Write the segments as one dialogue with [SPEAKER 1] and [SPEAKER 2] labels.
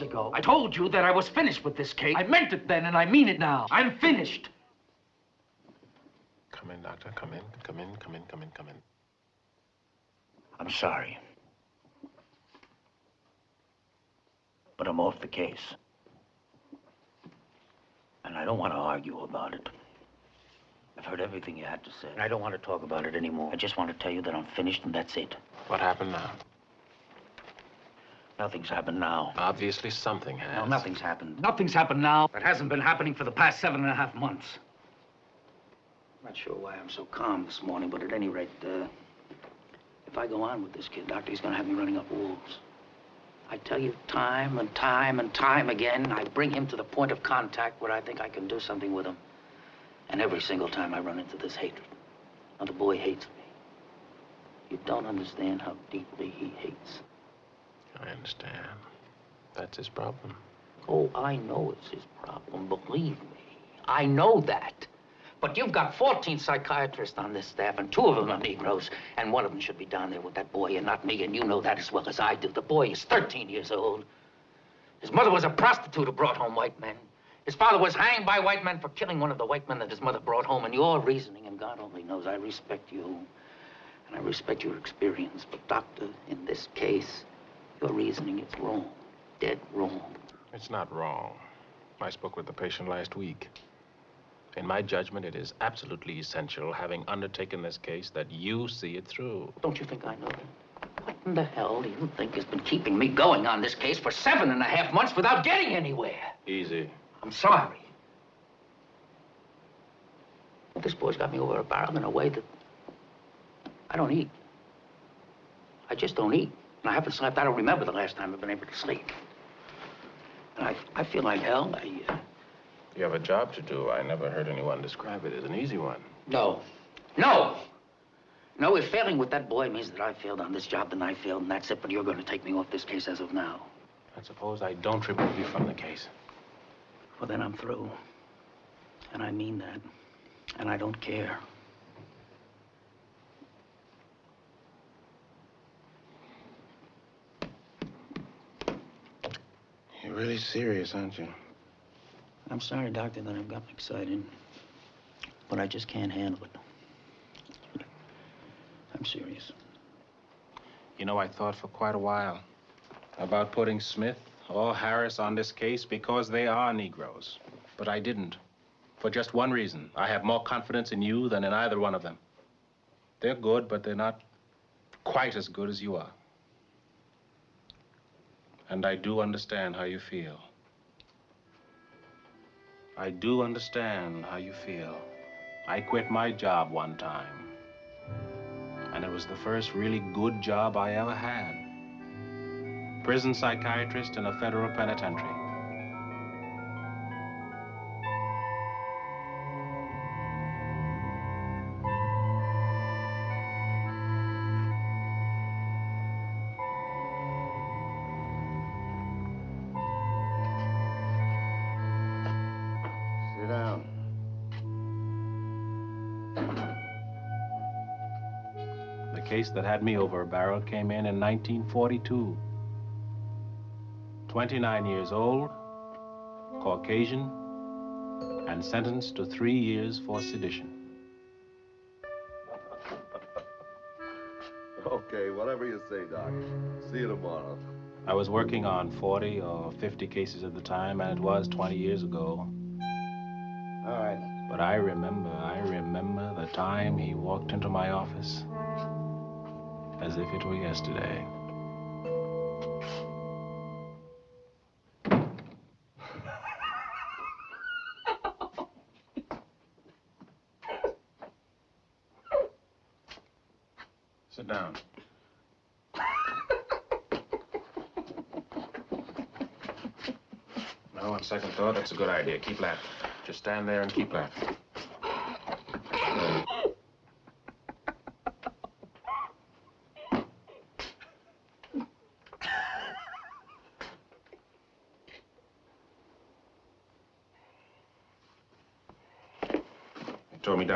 [SPEAKER 1] months ago, I told you that I was finished with this case. I meant it then, and I mean it now. I'm finished.
[SPEAKER 2] Come in, Doctor. Come in. Come in. Come in. Come in. Come in.
[SPEAKER 1] I'm sorry. But I'm off the case. And I don't want to argue about it. I've heard everything you had to say. And I don't want to talk about it anymore. I just want to tell you that I'm finished and that's it.
[SPEAKER 2] What happened now?
[SPEAKER 1] Nothing's happened now.
[SPEAKER 2] Obviously, something has.
[SPEAKER 1] No, nothing's happened. Nothing's happened now. That hasn't been happening for the past seven and a half months. I'm not sure why I'm so calm this morning, but at any rate, uh, if I go on with this kid, Doctor, he's going to have me running up walls. I tell you time and time and time again, I bring him to the point of contact where I think I can do something with him. And every single time I run into this hatred. Now, the boy hates me. You don't understand how deeply he hates.
[SPEAKER 2] I understand. That's his problem.
[SPEAKER 1] Oh, I know it's his problem, believe me. I know that. But you've got 14 psychiatrists on this staff, and two of them are Negroes, and one of them should be down there with that boy and not me, and you know that as well as I do. The boy is 13 years old. His mother was a prostitute who brought home white men. His father was hanged by white men for killing one of the white men that his mother brought home, and your reasoning, and God only knows, I respect you, and I respect your experience. But, Doctor, in this case, your reasoning is wrong. Dead wrong.
[SPEAKER 2] It's not wrong. I spoke with the patient last week. In my judgment, it is absolutely essential, having undertaken this case, that you see it through.
[SPEAKER 1] Don't you think I know that? What in the hell do you think has been keeping me going on this case for seven and a half months without getting anywhere?
[SPEAKER 2] Easy.
[SPEAKER 1] I'm sorry. But this boy's got me over a barrel in a way that I don't eat. I just don't eat. And I haven't slept. I don't remember the last time I've been able to sleep. And I, I feel like hell. I, uh...
[SPEAKER 2] You have a job to do. I never heard anyone describe it as an easy one.
[SPEAKER 1] No. No! No, if failing with that boy means that I failed on this job, then I failed, and that's it. But you're going to take me off this case as of now.
[SPEAKER 2] And suppose I don't remove you from the case.
[SPEAKER 1] Well, then I'm through. And I mean that. And I don't care.
[SPEAKER 2] Really serious, aren't you?
[SPEAKER 1] I'm sorry, Doctor, that I've gotten excited. But I just can't handle it. I'm serious.
[SPEAKER 2] You know, I thought for quite a while about putting Smith or Harris on this case because they are Negroes. But I didn't. For just one reason. I have more confidence in you than in either one of them. They're good, but they're not quite as good as you are. And I do understand how you feel. I do understand how you feel. I quit my job one time. And it was the first really good job I ever had. Prison psychiatrist in a federal penitentiary. Case that had me over a barrel came in in 1942. 29 years old, Caucasian, and sentenced to three years for sedition.
[SPEAKER 3] Okay, whatever you say, Doc. See you tomorrow.
[SPEAKER 2] I was working on 40 or 50 cases at the time, and it was 20 years ago.
[SPEAKER 3] All right.
[SPEAKER 2] But I remember, I remember the time he walked into my office as if it were yesterday. Sit down. No, on second thought, that's a good idea. Keep laughing. Just stand there and keep laughing.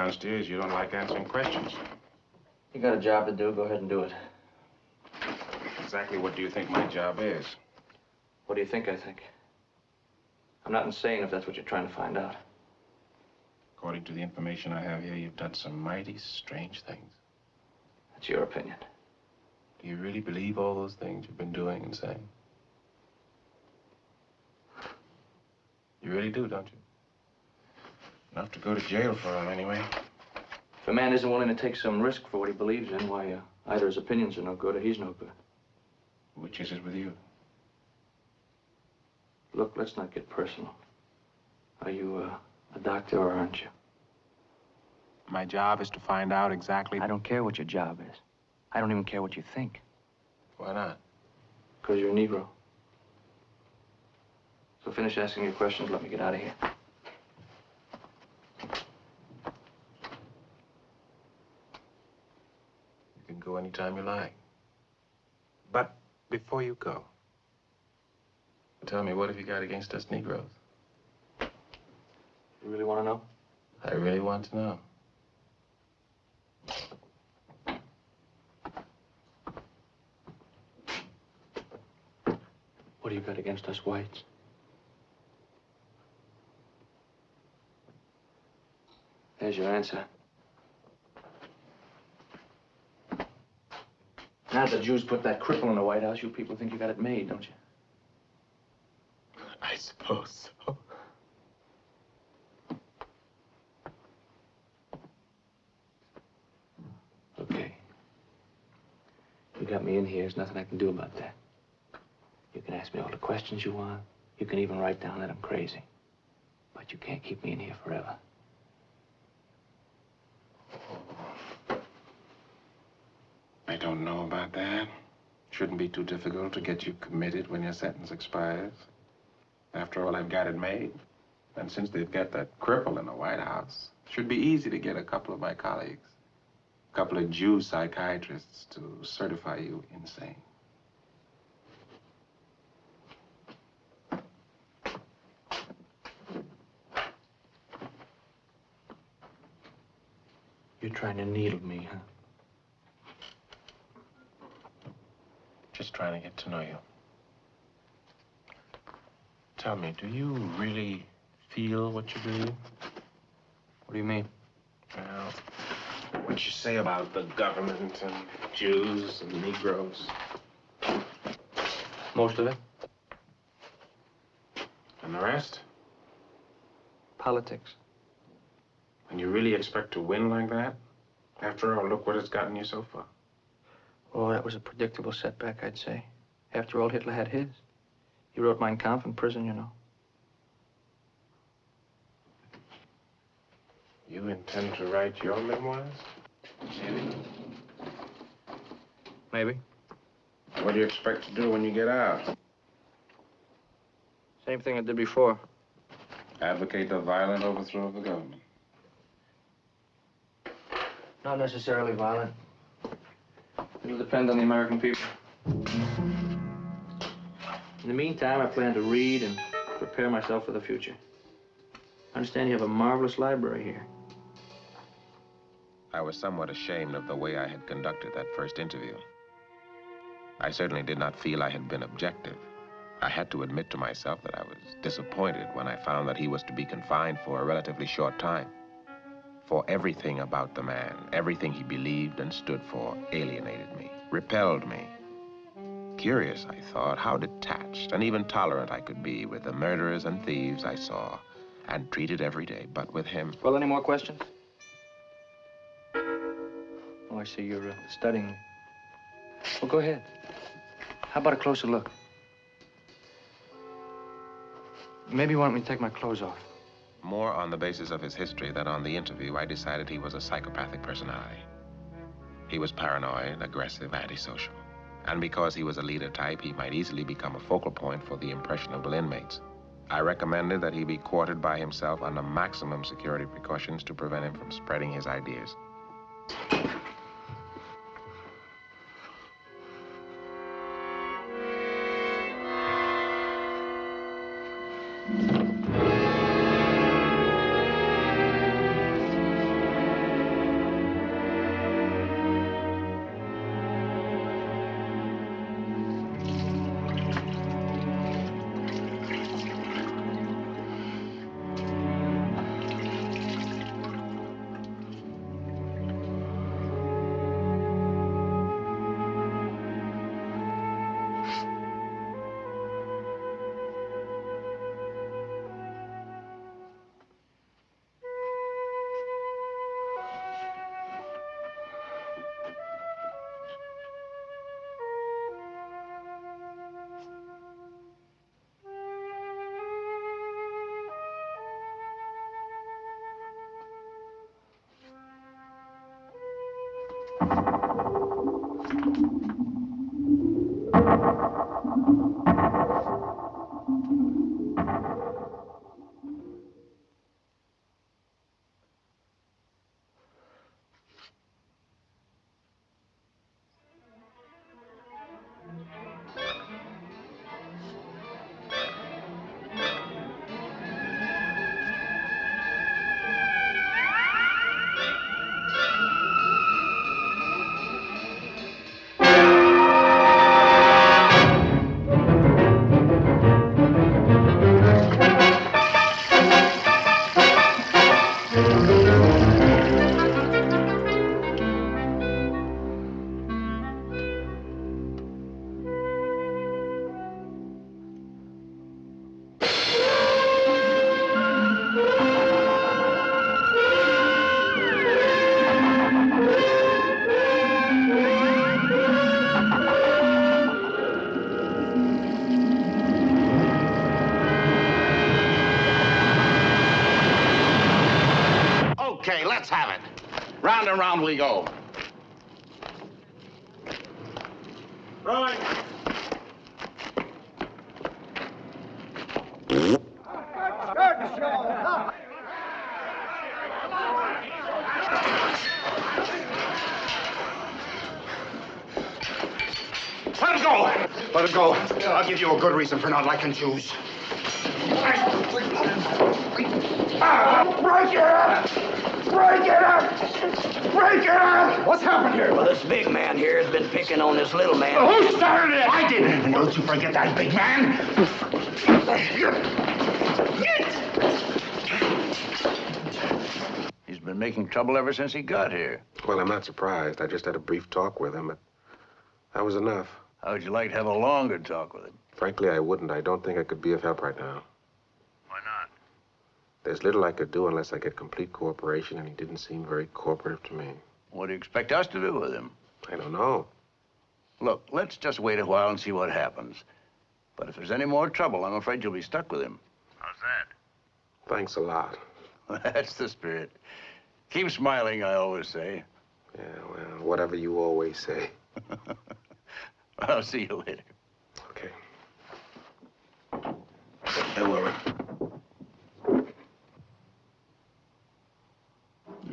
[SPEAKER 2] Downstairs you don't like answering questions.
[SPEAKER 4] You got a job to do, go ahead and do it.
[SPEAKER 2] Exactly what do you think my job is?
[SPEAKER 4] What do you think I think? I'm not insane if that's what you're trying to find out.
[SPEAKER 2] According to the information I have here, you've done some mighty strange things.
[SPEAKER 4] That's your opinion.
[SPEAKER 2] Do you really believe all those things you've been doing and saying? You really do, don't you? Enough to go to jail for him, anyway.
[SPEAKER 4] If a man isn't willing to take some risk for what he believes in, why, uh, either his opinions are no good or he's no good.
[SPEAKER 2] Which is it with you?
[SPEAKER 4] Look, let's not get personal. Are you uh, a doctor or aren't you?
[SPEAKER 2] My job is to find out exactly...
[SPEAKER 4] I don't care what your job is. I don't even care what you think.
[SPEAKER 2] Why not?
[SPEAKER 4] Because you're a Negro. So finish asking your questions, let me get out of here.
[SPEAKER 2] You can go anytime you like. But before you go, tell me, what have you got against us Negroes?
[SPEAKER 4] You really want to know?
[SPEAKER 2] I really want to know.
[SPEAKER 4] What do you got against us whites? There's your answer. Now that the Jews put that cripple in the White House, you people think you got it made, don't you?
[SPEAKER 2] I suppose so.
[SPEAKER 4] Okay. You got me in here. There's nothing I can do about that. You can ask me all the questions you want. You can even write down that I'm crazy. But you can't keep me in here forever.
[SPEAKER 2] Don't know about that. Shouldn't be too difficult to get you committed when your sentence expires. After all, I've got it made. And since they've got that cripple in the White House, should be easy to get a couple of my colleagues, a couple of Jew psychiatrists to certify you insane.
[SPEAKER 4] You're trying to needle me, huh?
[SPEAKER 2] Just trying to get to know you. Tell me, do you really feel what you believe?
[SPEAKER 4] What do you mean?
[SPEAKER 2] Well, what you say about the government and Jews and Negroes.
[SPEAKER 4] Most of it?
[SPEAKER 2] And the rest?
[SPEAKER 4] Politics.
[SPEAKER 2] And you really expect to win like that? After all, look what it's gotten you so far.
[SPEAKER 4] Oh, that was a predictable setback, I'd say. After all, Hitler had his. He wrote Mein Kampf in prison, you know.
[SPEAKER 2] You intend to write your memoirs?
[SPEAKER 4] Maybe. Maybe.
[SPEAKER 2] What do you expect to do when you get out?
[SPEAKER 4] Same thing I did before.
[SPEAKER 2] Advocate the violent overthrow of the government.
[SPEAKER 4] Not necessarily violent. It'll depend on the American people. In the meantime, I plan to read and prepare myself for the future. I understand you have a marvelous library here.
[SPEAKER 5] I was somewhat ashamed of the way I had conducted that first interview. I certainly did not feel I had been objective. I had to admit to myself that I was disappointed when I found that he was to be confined for a relatively short time. For everything about the man, everything he believed and stood for, alienated me, repelled me. Curious, I thought, how detached and even tolerant I could be with the murderers and thieves I saw and treated every day, but with him,
[SPEAKER 4] Well, any more questions? Oh, I see you're uh, studying. Well, go ahead. How about a closer look? Maybe you want me to take my clothes off.
[SPEAKER 5] More on the basis of his history than on the interview, I decided he was a psychopathic personality. He was paranoid, aggressive, antisocial. And because he was a leader type, he might easily become a focal point for the impressionable inmates. I recommended that he be quartered by himself under maximum security precautions to prevent him from spreading his ideas.
[SPEAKER 6] Let's have it. Round and round we go.
[SPEAKER 7] Rolling.
[SPEAKER 6] Let it go. Let it go. I'll give you a good reason for not liking Jews. It up! Break it up! Break it up! What's happened here?
[SPEAKER 8] Well, this big man here has been picking on this little man.
[SPEAKER 6] Who started it? I didn't. Don't you forget that big man.
[SPEAKER 9] He's been making trouble ever since he got here.
[SPEAKER 2] Well, I'm not surprised. I just had a brief talk with him, but that was enough.
[SPEAKER 9] How would you like to have a longer talk with him?
[SPEAKER 2] Frankly, I wouldn't. I don't think I could be of help right now.
[SPEAKER 9] Why not?
[SPEAKER 2] There's little I could do unless I get complete cooperation, and he didn't seem very cooperative to me.
[SPEAKER 9] What do you expect us to do with him?
[SPEAKER 2] I don't know.
[SPEAKER 9] Look, let's just wait a while and see what happens. But if there's any more trouble, I'm afraid you'll be stuck with him. How's that?
[SPEAKER 2] Thanks a lot.
[SPEAKER 9] That's the spirit. Keep smiling, I always say.
[SPEAKER 2] Yeah, well, whatever you always say.
[SPEAKER 9] I'll see you later.
[SPEAKER 2] Okay.
[SPEAKER 9] Don't worry.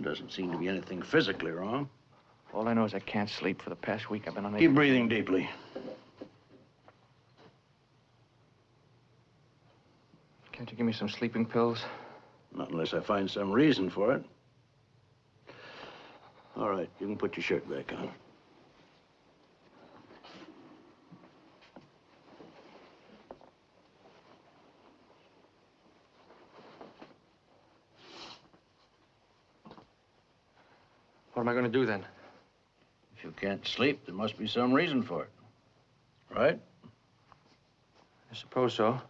[SPEAKER 9] Doesn't seem to be anything physically wrong.
[SPEAKER 4] All I know is I can't sleep. For the past week, I've been unable...
[SPEAKER 9] Keep breathing deeply.
[SPEAKER 4] Can't you give me some sleeping pills?
[SPEAKER 9] Not unless I find some reason for it. All right, you can put your shirt back on.
[SPEAKER 4] What am I going to do then?
[SPEAKER 9] If you can't sleep, there must be some reason for it. Right?
[SPEAKER 4] I suppose so.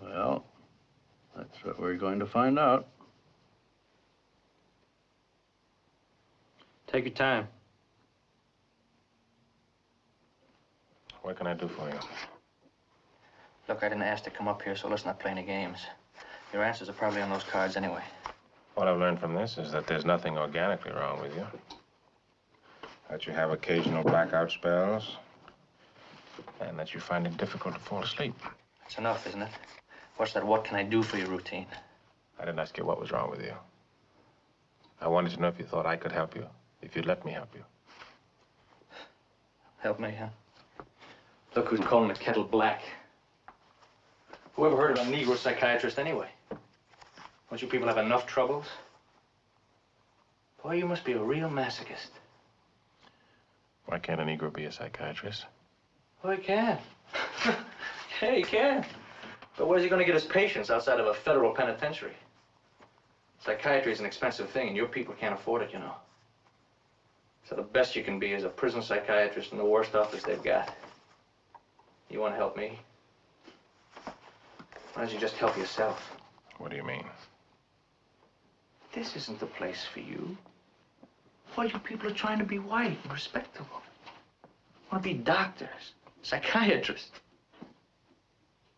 [SPEAKER 9] Well, that's what we're going to find out.
[SPEAKER 4] Take your time.
[SPEAKER 2] What can I do for you?
[SPEAKER 4] Look, I didn't ask to come up here, so let's not play any games. Your answers are probably on those cards anyway.
[SPEAKER 2] What I've learned from this is that there's nothing organically wrong with you. That you have occasional blackout spells, and that you find it difficult to fall asleep.
[SPEAKER 4] That's enough, isn't it? What's that what can I do for you routine?
[SPEAKER 2] I didn't ask you what was wrong with you. I wanted to know if you thought I could help you, if you'd let me help you.
[SPEAKER 4] Help me, huh? Look who's calling the kettle black. Whoever heard of a Negro psychiatrist anyway? Don't you people have enough troubles? Boy, you must be a real masochist.
[SPEAKER 2] Why can't a Negro be a psychiatrist?
[SPEAKER 4] Oh, he can. yeah, he can. But where's he going to get his patients outside of a federal penitentiary? Psychiatry is an expensive thing, and your people can't afford it, you know. So the best you can be is a prison psychiatrist in the worst office they've got. You want to help me? Why don't you just help yourself?
[SPEAKER 2] What do you mean?
[SPEAKER 4] this isn't the place for you. All you people are trying to be white and respectable. Want to be doctors, psychiatrists.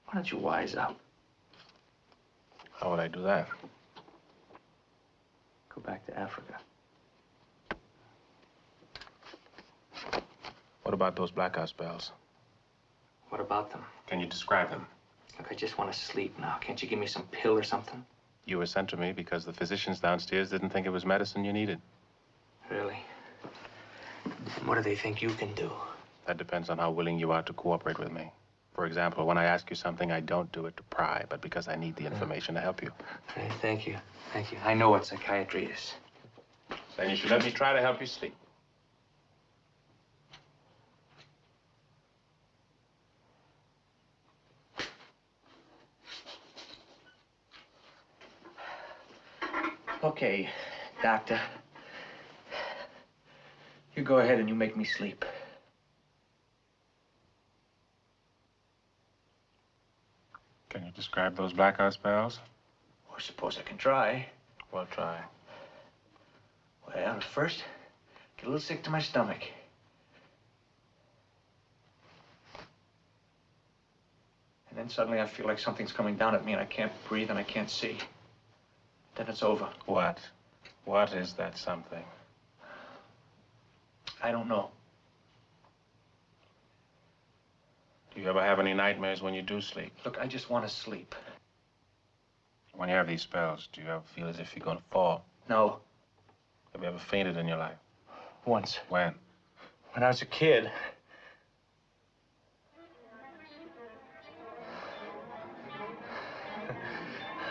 [SPEAKER 4] Why don't you wise up?
[SPEAKER 2] How would I do that?
[SPEAKER 4] Go back to Africa.
[SPEAKER 2] What about those blackout spells?
[SPEAKER 4] What about them?
[SPEAKER 2] Can you describe them?
[SPEAKER 4] Look, I just want to sleep now. Can't you give me some pill or something?
[SPEAKER 2] You were sent to me because the physicians downstairs didn't think it was medicine you needed.
[SPEAKER 4] Really? What do they think you can do?
[SPEAKER 2] That depends on how willing you are to cooperate with me. For example, when I ask you something, I don't do it to pry, but because I need the hmm. information to help you.
[SPEAKER 4] Hey, thank you. Thank you. I know what psychiatry is.
[SPEAKER 2] Then you should let me try to help you sleep.
[SPEAKER 4] Okay, doctor. You go ahead and you make me sleep.
[SPEAKER 2] Can you describe those blackout spells?
[SPEAKER 4] Well, I suppose I can try.
[SPEAKER 2] Well, try.
[SPEAKER 4] Well, first, get a little sick to my stomach. And then suddenly I feel like something's coming down at me and I can't breathe and I can't see. Then it's over.
[SPEAKER 2] What? What is that something?
[SPEAKER 4] I don't know.
[SPEAKER 2] Do you ever have any nightmares when you do sleep?
[SPEAKER 4] Look, I just want to sleep.
[SPEAKER 2] When you have these spells, do you ever feel as if you're going to fall?
[SPEAKER 4] No,
[SPEAKER 2] Have you ever fainted in your life?
[SPEAKER 4] once.
[SPEAKER 2] When?
[SPEAKER 4] When I was a kid.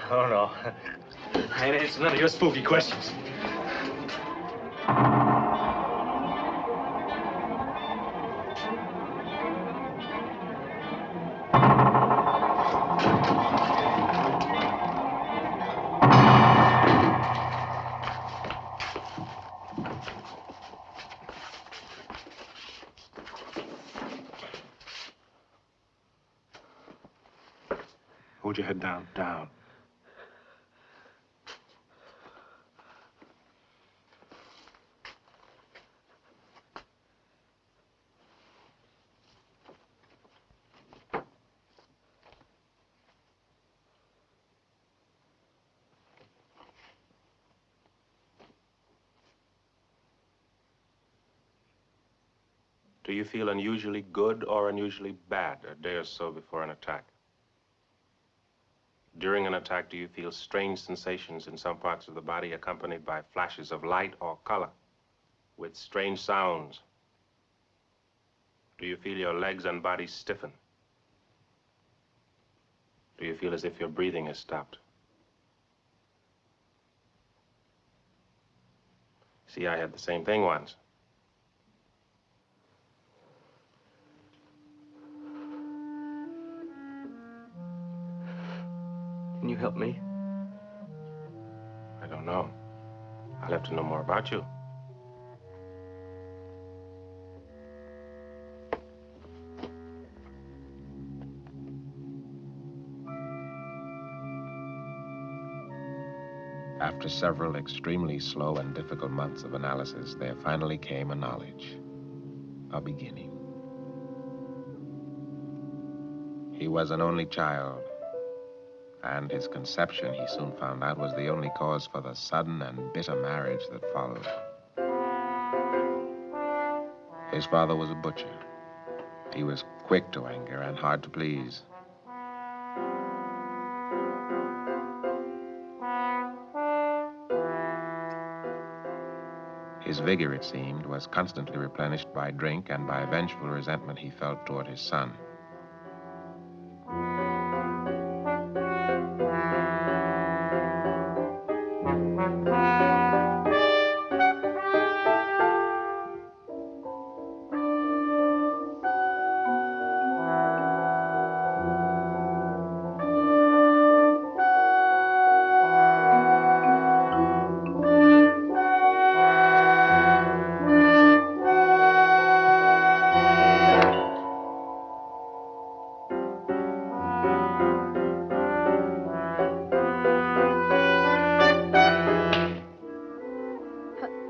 [SPEAKER 4] I don't know. I ain't answering none of your spooky questions.
[SPEAKER 2] Hold your head down. Down. Do you feel unusually good or unusually bad a day or so before an attack? During an attack, do you feel strange sensations in some parts of the body accompanied by flashes of light or color with strange sounds? Do you feel your legs and body stiffen? Do you feel as if your breathing has stopped? See, I had the same thing once.
[SPEAKER 4] Can you help me?
[SPEAKER 2] I don't know. I'll have to know more about you.
[SPEAKER 5] After several extremely slow and difficult months of analysis, there finally came a knowledge, a beginning. He was an only child, and his conception, he soon found out, was the only cause for the sudden and bitter marriage that followed. His father was a butcher. He was quick to anger and hard to please. His vigor, it seemed, was constantly replenished by drink and by vengeful resentment he felt toward his son.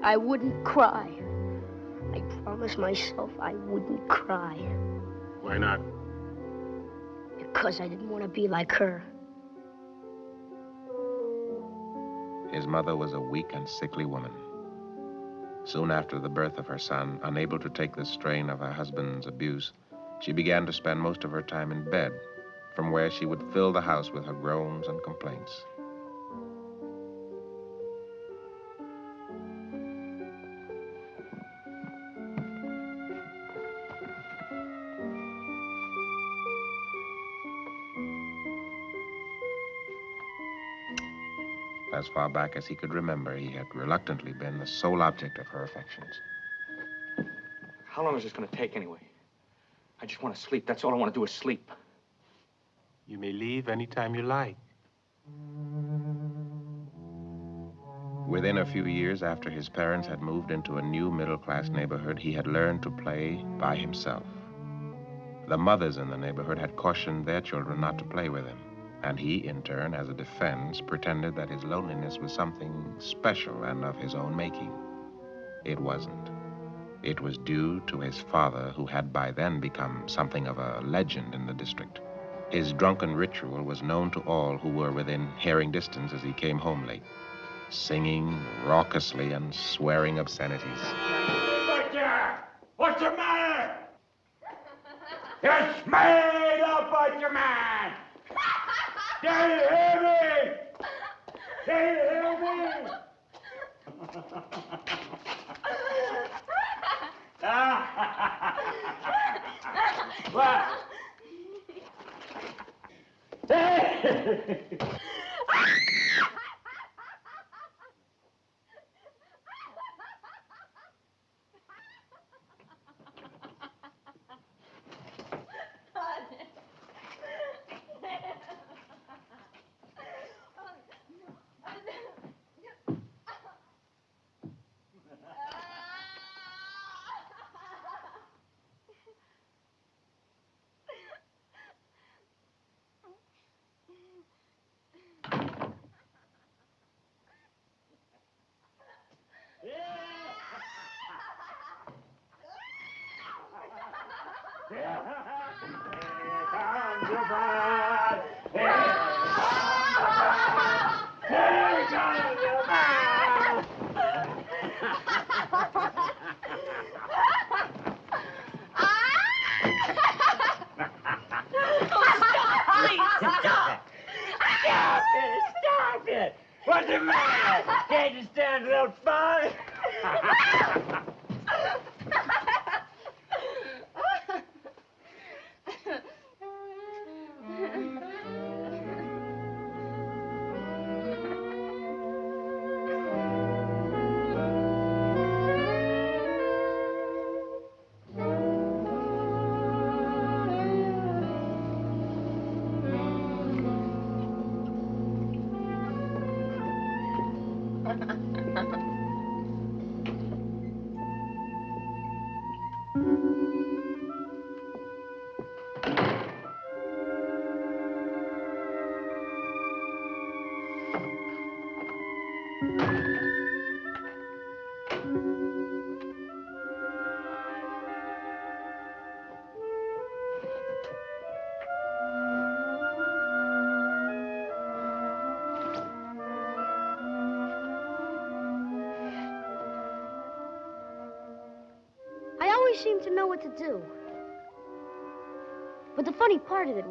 [SPEAKER 10] I wouldn't cry. I promised myself I wouldn't cry
[SPEAKER 2] Why not?
[SPEAKER 10] because I didn't want to be like her.
[SPEAKER 5] His mother was a weak and sickly woman.
[SPEAKER 2] Soon after the birth of her son, unable to take the strain of her husband's abuse, she began to spend most of her time in bed, from where she would fill the house with her groans and complaints. As far back as he could remember, he had reluctantly been the sole object of her affections.
[SPEAKER 4] How long is this going to take anyway? I just want to sleep. That's all I want to do is sleep.
[SPEAKER 11] You may leave anytime you like.
[SPEAKER 2] Within a few years after his parents had moved into a new middle class neighborhood, he had learned to play by himself. The mothers in the neighborhood had cautioned their children not to play with him, and he, in turn, as a defense, pretended that his loneliness was something special and of his own making. It wasn't. It was due to his father, who had by then become something of a legend in the district. His drunken ritual was known to all who were within hearing distance as he came home late, singing raucously and swearing obscenities.
[SPEAKER 10] Butcher! What's the matter? It's made up, Butcher Man! Do you hear me? Do you hear me? what? Stop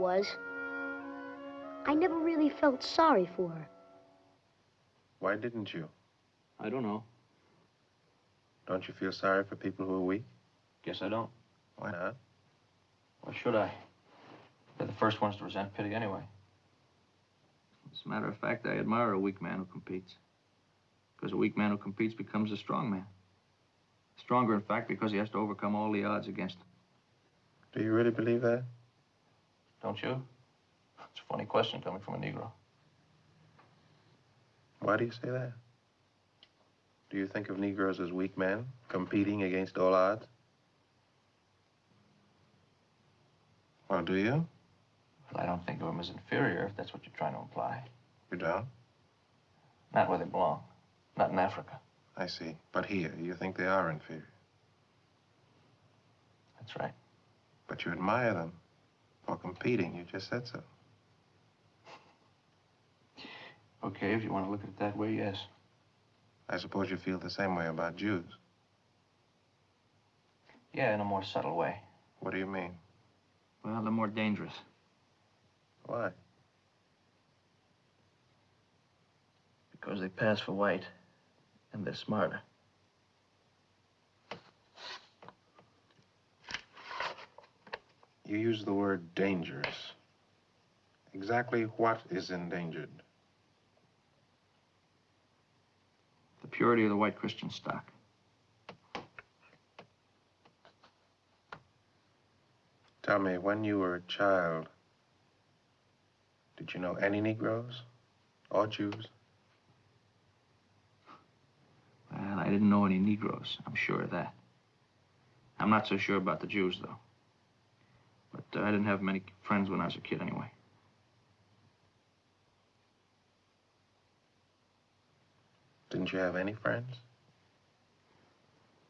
[SPEAKER 12] was, I never really felt sorry for her.
[SPEAKER 2] Why didn't you?
[SPEAKER 4] I don't know.
[SPEAKER 2] Don't you feel sorry for people who are weak?
[SPEAKER 4] Guess I don't.
[SPEAKER 2] Why not?
[SPEAKER 4] Why should I? They're the first ones to resent pity anyway. As a matter of fact, I admire a weak man who competes. Because a weak man who competes becomes a strong man. Stronger, in fact, because he has to overcome all the odds against him.
[SPEAKER 2] Do you really believe that?
[SPEAKER 4] Don't you? It's a funny question coming from a Negro.
[SPEAKER 2] Why do you say that? Do you think of Negroes as weak men, competing against all odds? Well, do you?
[SPEAKER 4] Well, I don't think of them as inferior, if that's what you're trying to imply.
[SPEAKER 2] You don't?
[SPEAKER 4] Not where they belong. Not in Africa.
[SPEAKER 2] I see. But here, you think they are inferior.
[SPEAKER 4] That's right.
[SPEAKER 2] But you admire them for competing. You just said so.
[SPEAKER 4] Okay, if you want to look at it that way, yes.
[SPEAKER 2] I suppose you feel the same way about Jews.
[SPEAKER 4] Yeah, in a more subtle way.
[SPEAKER 2] What do you mean?
[SPEAKER 4] Well, they're more dangerous.
[SPEAKER 2] Why?
[SPEAKER 4] Because they pass for white, and they're smarter.
[SPEAKER 2] You use the word dangerous. Exactly what is endangered?
[SPEAKER 4] The purity of the white Christian stock.
[SPEAKER 2] Tell me, when you were a child, did you know any Negroes or Jews?
[SPEAKER 4] Well, I didn't know any Negroes. I'm sure of that. I'm not so sure about the Jews, though. But uh, I didn't have many friends when I was a kid, anyway.
[SPEAKER 2] Didn't you have any friends?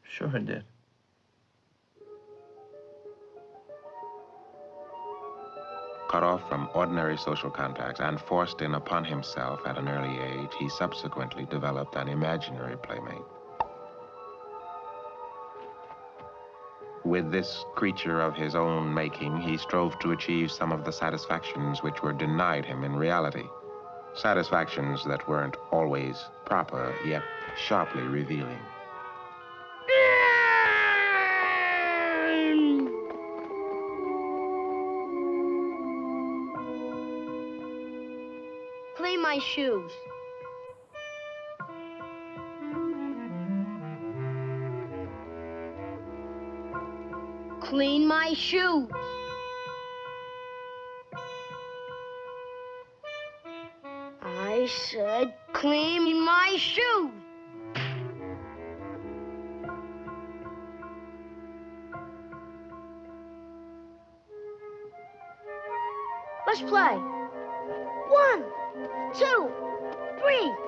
[SPEAKER 4] Sure I did.
[SPEAKER 2] Cut off from ordinary social contacts and forced in upon himself at an early age, he subsequently developed an imaginary playmate. With this creature of his own making, he strove to achieve some of the satisfactions which were denied him in reality. Satisfactions that weren't always proper, yet sharply revealing.
[SPEAKER 10] Clean my shoes. Clean my shoes. I said clean my shoes. Let's play. One, two, three.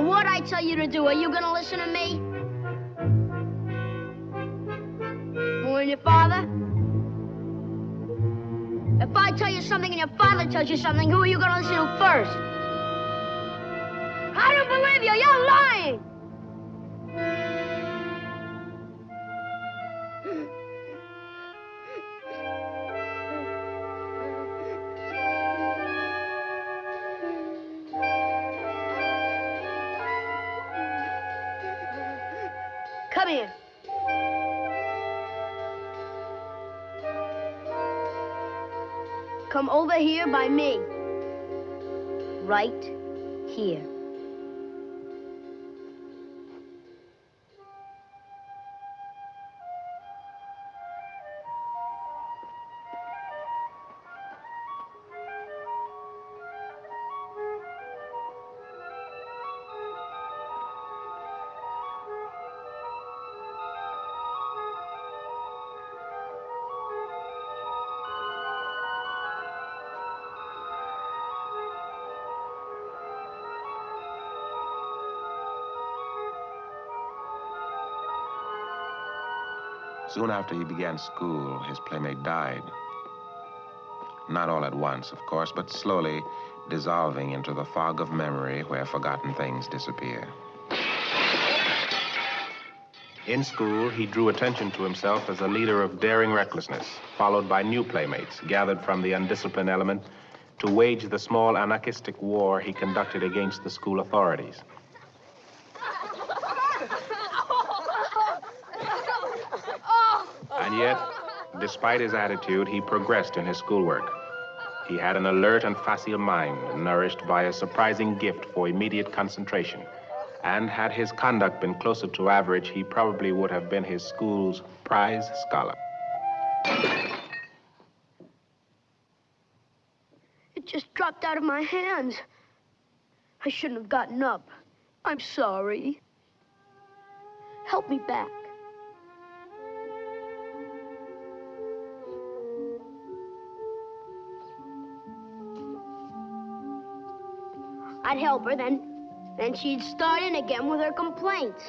[SPEAKER 10] What I tell you to do, are you gonna listen to me? More your father? If I tell you something and your father tells you something, who are you gonna listen to first? I don't believe you. You're lying. Over here by me. Right here.
[SPEAKER 2] Soon after he began school, his playmate died. Not all at once, of course, but slowly dissolving into the fog of memory where forgotten things disappear. In school, he drew attention to himself as a leader of daring recklessness, followed by new playmates gathered from the undisciplined element to wage the small anarchistic war he conducted against the school authorities. Yet, despite his attitude, he progressed in his schoolwork. He had an alert and facile mind, nourished by a surprising gift for immediate concentration.
[SPEAKER 13] And had his conduct been closer to average, he probably would have been his school's prize scholar.
[SPEAKER 10] It just dropped out of my hands. I shouldn't have gotten up. I'm sorry. Help me back. I'd help her, then, then she'd start in again with her complaints.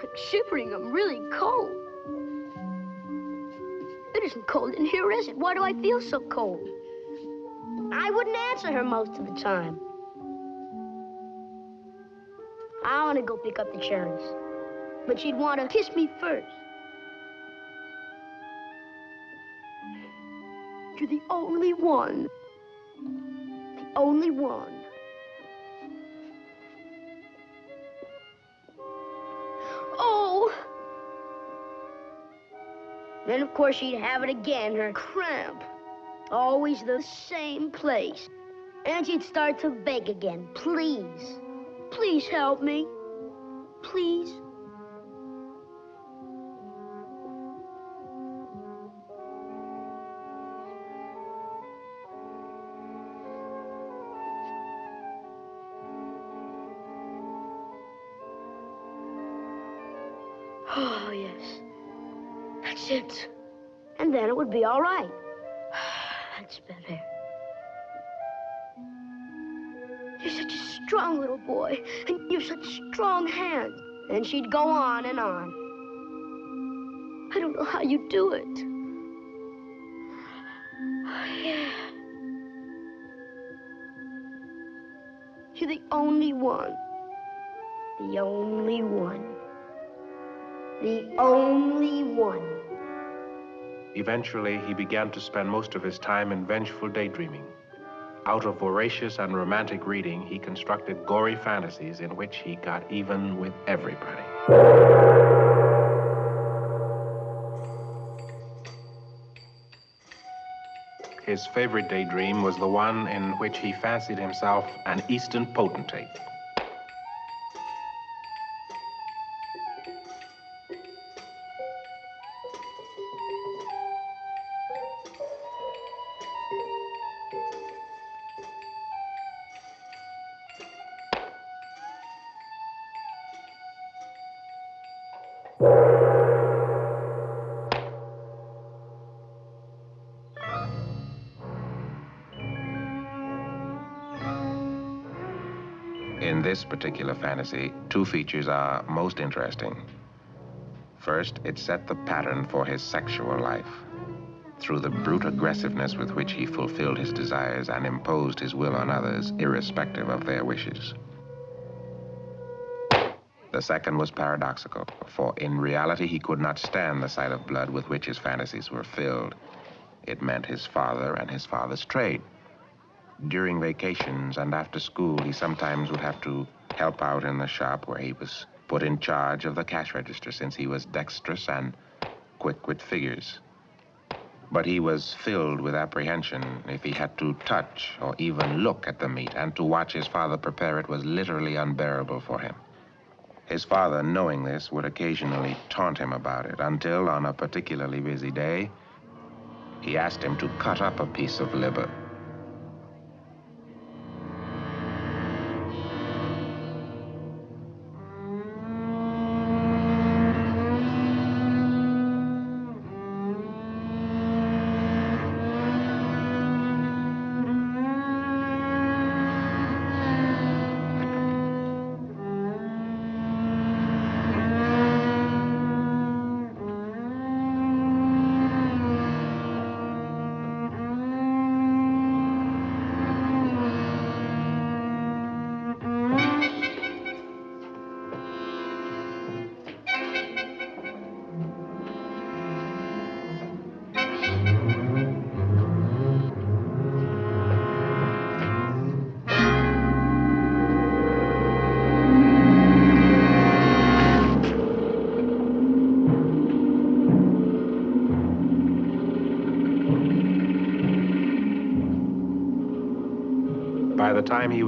[SPEAKER 10] I'm shivering. I'm really cold. It isn't cold in here, is it? Why do I feel so cold? I wouldn't answer her most of the time. I want to go pick up the cherries. But she'd want to kiss me first. You're the only one. The only one. Then, of course, she'd have it again, her cramp. Always the same place. And she'd start to beg again. Please. Please help me. Please. Be all right. That's better. You're such a strong little boy, and you've such strong hands. And she'd go on and on. I don't know how you do it. Yeah. You're the only one. The only one. The only one.
[SPEAKER 13] Eventually, he began to spend most of his time in vengeful daydreaming. Out of voracious and romantic reading, he constructed gory fantasies in which he got even with everybody. His favorite daydream was the one in which he fancied himself an Eastern potentate.
[SPEAKER 2] Particular fantasy, two features are most interesting. First, it set the pattern for his sexual life. Through the brute aggressiveness with which he fulfilled his desires and imposed his will on others, irrespective of their wishes. The second was paradoxical, for in reality he could not stand the sight of blood with which his fantasies were filled. It meant his father and his father's trade. During vacations and after school, he sometimes would have to help out in the shop where he was put in charge of the cash register since he was dexterous and quick with figures. But he was filled with apprehension if he had to touch or even look at the meat, and to watch his father prepare it was literally unbearable for him. His father, knowing this, would occasionally taunt him about it until, on a particularly busy day, he asked him to cut up a piece of liver.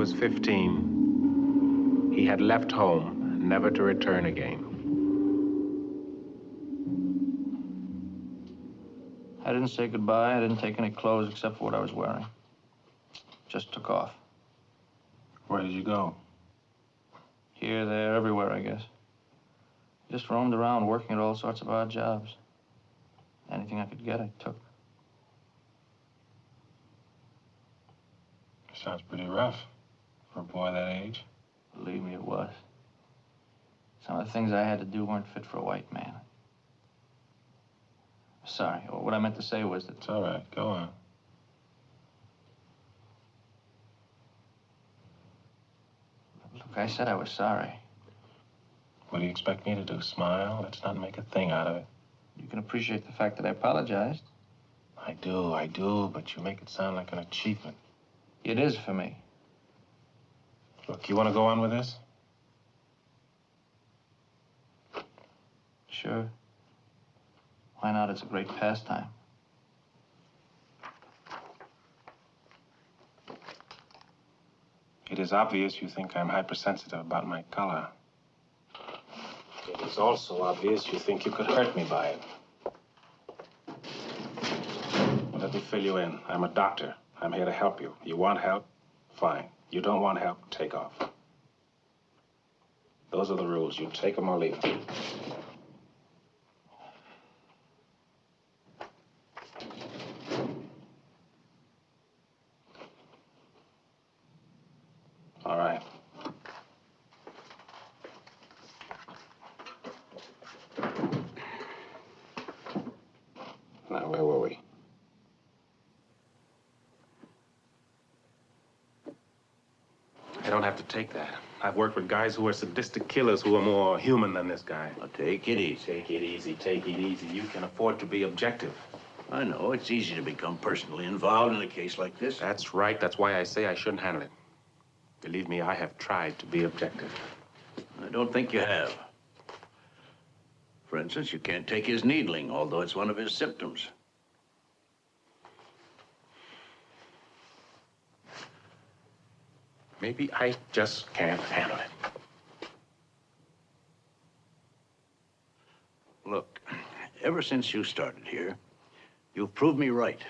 [SPEAKER 2] Was 15, he had left home never to return again.
[SPEAKER 4] I didn't say goodbye. I didn't take any clothes except for what I was wearing. Just took off.
[SPEAKER 2] Where did you go?
[SPEAKER 4] Here, there, everywhere, I guess. Just roamed around working at all sorts of odd jobs. Anything I could get, I took.
[SPEAKER 2] Sounds pretty rough for a boy that age.
[SPEAKER 4] Believe me, it was. Some of the things I had to do weren't fit for a white man. Sorry. What I meant to say was that.
[SPEAKER 2] It's all right. Go on.
[SPEAKER 4] Look, I said I was sorry.
[SPEAKER 2] What do you expect me to do? Smile? Let's not make a thing out of it.
[SPEAKER 4] You can appreciate the fact that I apologized.
[SPEAKER 2] I do, I do, but you make it sound like an achievement.
[SPEAKER 4] It is for me.
[SPEAKER 2] Look, you want to go on with this?
[SPEAKER 4] Sure. Why not? It's a great pastime.
[SPEAKER 2] It is obvious you think I'm hypersensitive about my color. It is also obvious you think you could hurt me by it. Let me fill you in. I'm a doctor. I'm here to help you. You want help? Fine. You don't want help? Take off. Those are the rules. You take them or leave them. All right. Now, where were we? I don't have to take that. I've worked with guys who are sadistic killers who are more human than this guy.
[SPEAKER 9] Now, take it easy.
[SPEAKER 2] Take it easy, take it easy. You can afford to be objective.
[SPEAKER 9] I know, it's easy to become personally involved in a case like this.
[SPEAKER 2] That's right. That's why I say I shouldn't handle it. Believe me, I have tried to be objective.
[SPEAKER 9] I don't think you have. For instance, you can't take his needling, although it's one of his symptoms.
[SPEAKER 2] Maybe I just can't handle it.
[SPEAKER 9] Look, ever since you started here, you've proved me right.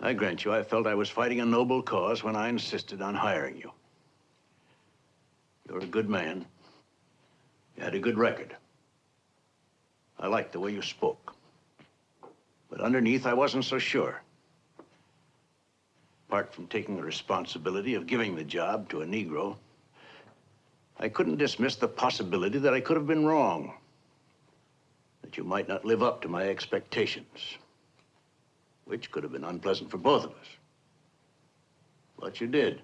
[SPEAKER 9] I grant you, I felt I was fighting a noble cause when I insisted on hiring you. You're a good man. You had a good record. I liked the way you spoke. But underneath, I wasn't so sure. Apart from taking the responsibility of giving the job to a Negro, I couldn't dismiss the possibility that I could have been wrong. That you might not live up to my expectations. Which could have been unpleasant for both of us. But you did.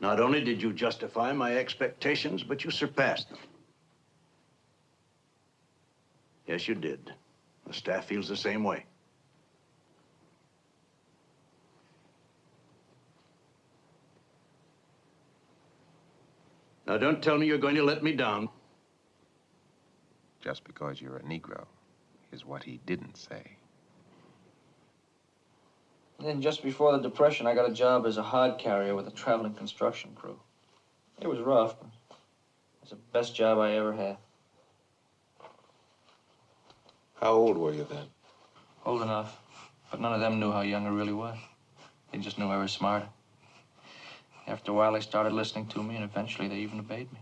[SPEAKER 9] Not only did you justify my expectations, but you surpassed them. Yes, you did. The staff feels the same way. Now, don't tell me you're going to let me down.
[SPEAKER 5] Just because you're a Negro is what he didn't say.
[SPEAKER 4] Then just before the Depression, I got a job as a hod carrier with a traveling construction crew. It was rough, but it was the best job I ever had.
[SPEAKER 2] How old were you then?
[SPEAKER 4] Old enough, but none of them knew how young I really was. They just knew I was smarter. After a while, they started listening to me, and eventually they even obeyed me.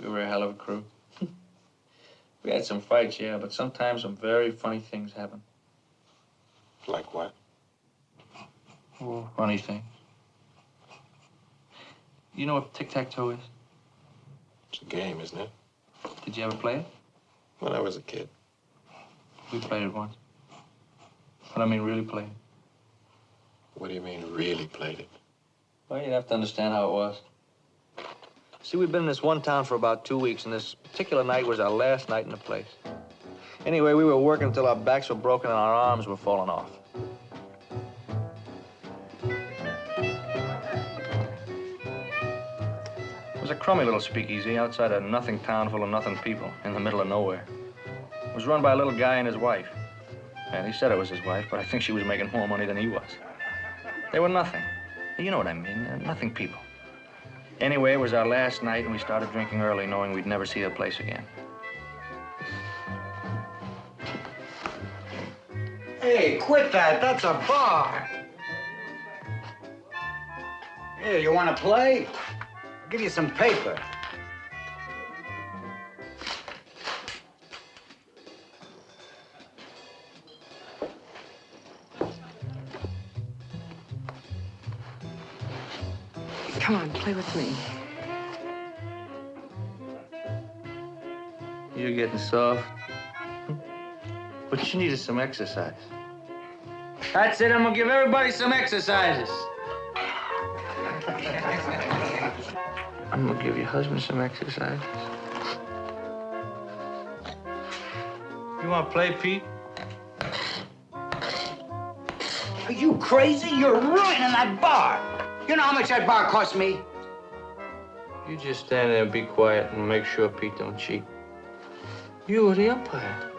[SPEAKER 4] We were a hell of a crew. we had some fights, yeah, but sometimes some very funny things happened.
[SPEAKER 2] Like what?
[SPEAKER 4] Oh, funny things. You know what tic-tac-toe is?
[SPEAKER 2] It's a game, isn't it?
[SPEAKER 4] Did you ever play it?
[SPEAKER 2] When I was a kid.
[SPEAKER 4] We played it once. But I mean, really played it.
[SPEAKER 2] What do you mean, really played it?
[SPEAKER 4] Well, you'd have to understand how it was. See, we'd been in this one town for about two weeks, and this particular night was our last night in the place. Anyway, we were working until our backs were broken and our arms were falling off. It was a crummy little speakeasy outside a nothing town full of nothing people in the middle of nowhere. It was run by a little guy and his wife. And he said it was his wife, but I think she was making more money than he was. They were nothing. You know what I mean. uh, nothing people. Anyway, it was our last night, and we started drinking early, knowing we'd never see the place again.
[SPEAKER 14] Hey, quit that. That's a bar. Here, you want to play? I'll give you some paper.
[SPEAKER 15] Come on, play with me.
[SPEAKER 4] You're getting soft. What you need is some exercise. That's it. I'm gonna give everybody some exercises. I'm gonna give your husband some exercises. You wanna play, Pete?
[SPEAKER 14] Are you crazy? You're ruining that bar. You know how much that bar cost me?
[SPEAKER 4] You just stand there and be quiet and make sure Pete don't cheat. You are the umpire.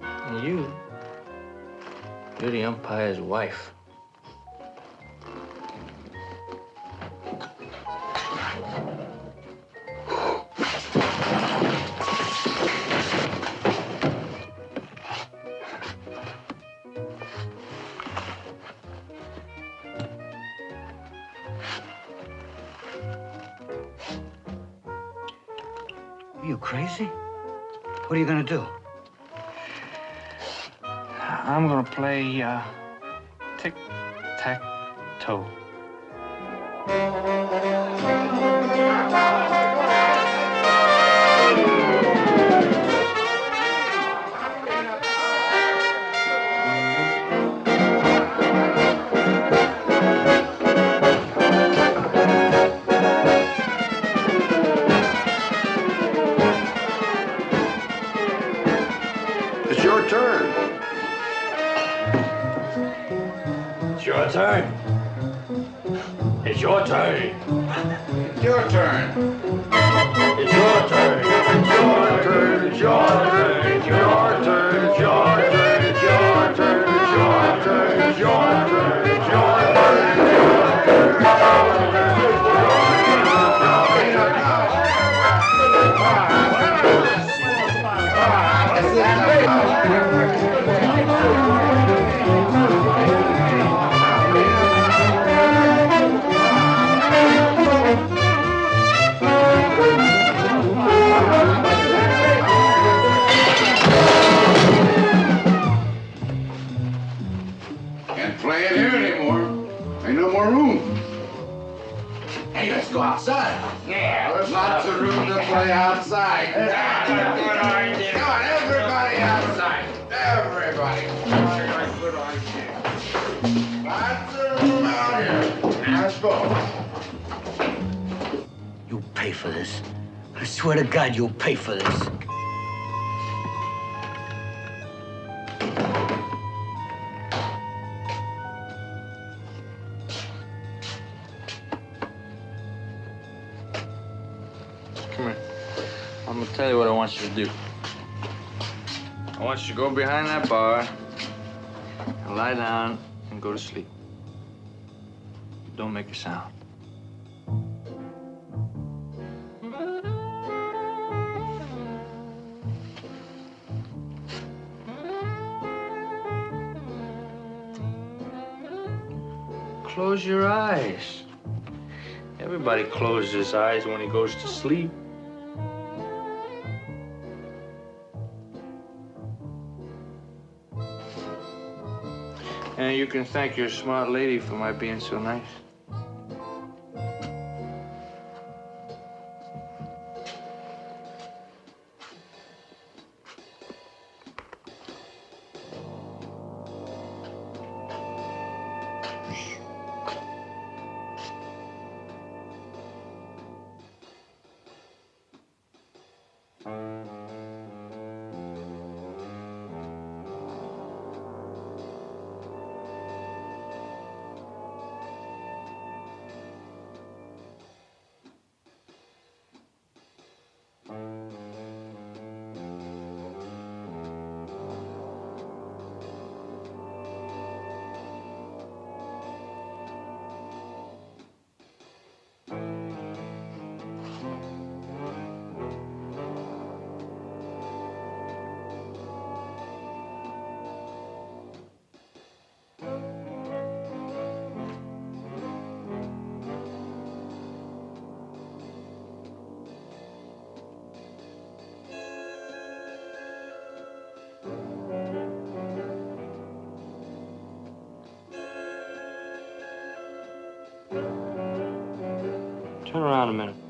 [SPEAKER 4] And you, you're the umpire's wife.
[SPEAKER 14] What are you going to do?
[SPEAKER 4] I'm
[SPEAKER 3] going to play
[SPEAKER 14] uh, tic-tac-toe. I swear to God, you'll pay for this.
[SPEAKER 4] Come here. I'm gonna tell you what I want you to do. I want you to go behind that bar and lie down and go to sleep. Don't make a sound. Close your eyes. Everybody closes his eyes when he goes to sleep. And you can thank your smart lady for my being so nice. Turn around a minute.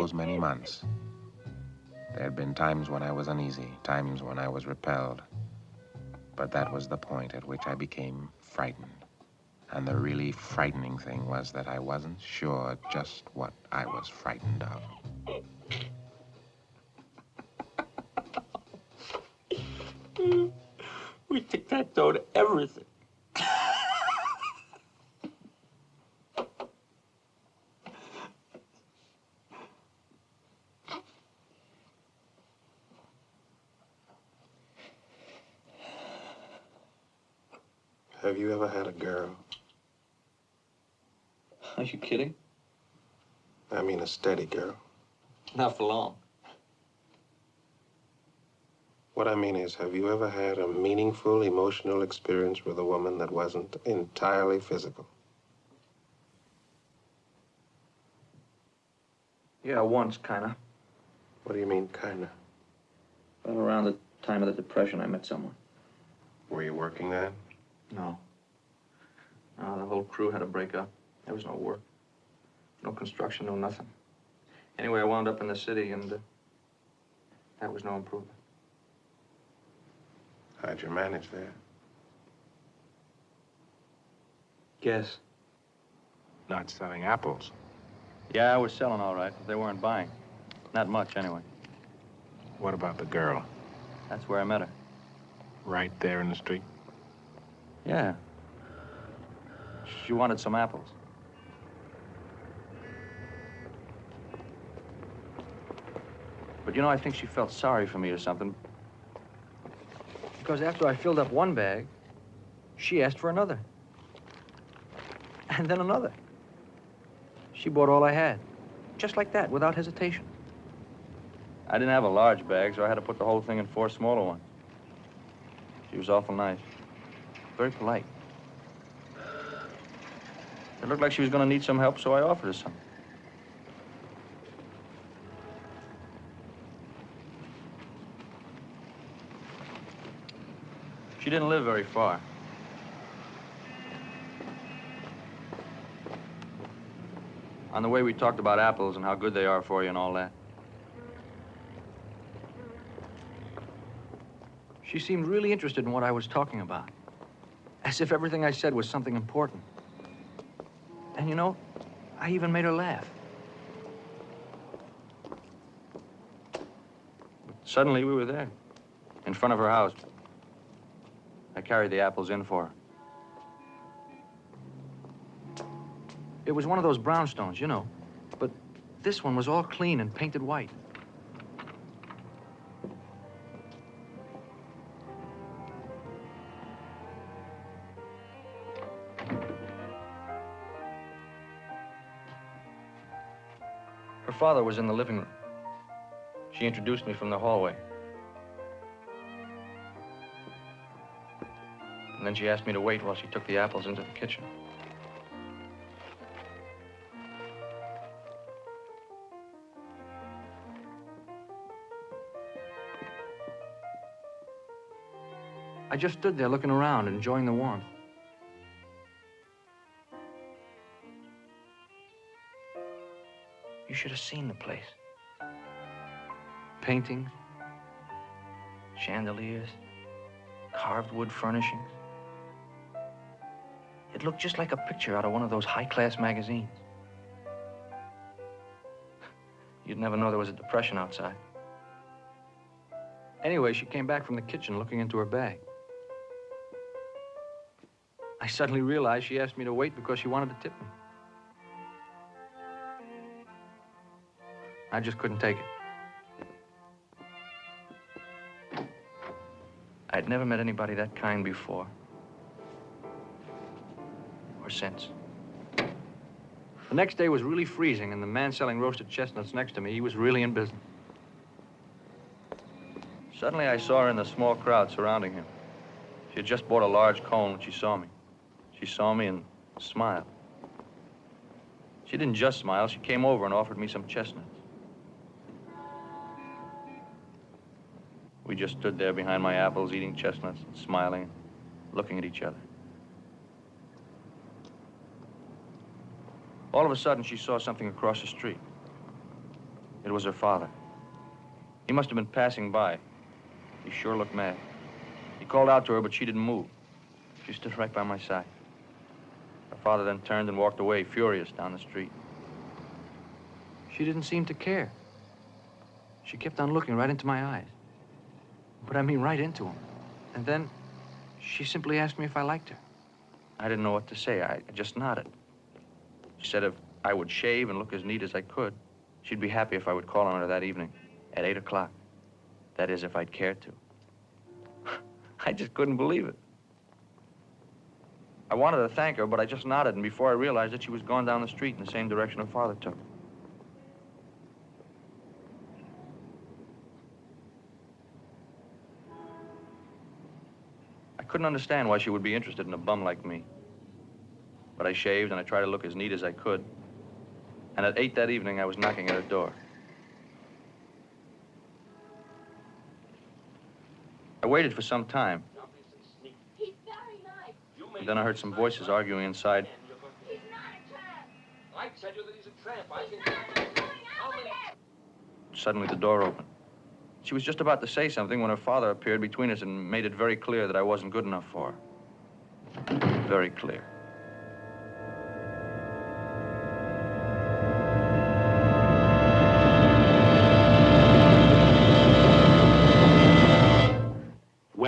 [SPEAKER 5] Those many months, there had been times when I was uneasy, times when I was repelled. But that was the point at which I became frightened. And the really frightening thing was that I wasn't sure just what I was frightened of.
[SPEAKER 4] We tic-tac-toe to everything.
[SPEAKER 16] Have you ever had a girl?
[SPEAKER 4] Are you kidding?
[SPEAKER 16] I mean a steady girl.
[SPEAKER 4] Not for long.
[SPEAKER 16] What I mean is, have you ever had a meaningful emotional experience with a woman that wasn't entirely physical?
[SPEAKER 4] Yeah, once, kinda.
[SPEAKER 16] What do you mean, kinda?
[SPEAKER 4] Well, around the time of the Depression, I met someone.
[SPEAKER 16] Were you working then?
[SPEAKER 4] No. No, the whole crew had to break up. There was no work. No construction, no nothing. Anyway, I wound up in the city, and uh, that was no improvement.
[SPEAKER 16] How'd you manage there?
[SPEAKER 4] Guess.
[SPEAKER 2] Not selling apples.
[SPEAKER 4] Yeah, I was selling all right, but they weren't buying. Not much, anyway.
[SPEAKER 2] What about the girl?
[SPEAKER 4] That's where I met her.
[SPEAKER 2] Right there in the street?
[SPEAKER 4] Yeah. She wanted some apples. But you know, I think she felt sorry for me or something. Because after I filled up one bag, she asked for another. And then another. She bought all I had. Just like that, without hesitation. I didn't have a large bag, so I had to put the whole thing in four smaller ones. She was awful nice. Very polite. It looked like she was going to need some help, so I offered her some. She didn't live very far. On the way, we talked about apples and how good they are for you and all that. She seemed really interested in what I was talking about. As if everything I said was something important. And you know, I even made her laugh. But suddenly we were there, in front of her house. I carried the apples in for her. It was one of those brownstones, you know. But this one was all clean and painted white. Her father was in the living room. She introduced me from the hallway. Then she asked me to wait while she took the apples into the kitchen. I just stood there looking around, enjoying the warmth. You should have seen the place. Paintings, chandeliers, carved wood furnishings. It looked just like a picture out of one of those high-class magazines. You'd never know there was a depression outside. Anyway, she came back from the kitchen looking into her bag. I suddenly realized she asked me to wait because she wanted to tip me. I just couldn't take it. I'd never met anybody that kind before. Since. The next day was really freezing, and the man selling roasted chestnuts next to me, he was really in business. Suddenly, I saw her in the small crowd surrounding him. She had just bought a large cone when she saw me. She saw me and smiled. She didn't just smile, she came over and offered me some chestnuts. We just stood there behind my apples, eating chestnuts, and smiling, looking at each other. All of a sudden, she saw something across the street. It was her father. He must have been passing by. He sure looked mad. He called out to her, but she didn't move. She stood right by my side. Her father then turned and walked away, furious, down the street. She didn't seem to care. She kept on looking right into my eyes. But I mean right into them. And then she simply asked me if I liked her. I didn't know what to say. I just nodded. She said if I would shave and look as neat as I could, she'd be happy if I would call on her that evening at 8 o'clock. That is, if I'd care to. I just couldn't believe it. I wanted to thank her, but I just nodded, and before I realized it, she was gone down the street in the same direction her father took. I couldn't understand why she would be interested in a bum like me. But I shaved and I tried to look as neat as I could. And at 8 that evening, I was knocking at her door. I waited for some time. And then I heard some voices arguing inside.
[SPEAKER 17] I tell you that he's a tramp. I can...
[SPEAKER 4] Suddenly, the door opened. She was just about to say something when her father appeared between us and made it very clear that I wasn't good enough for her. Very clear.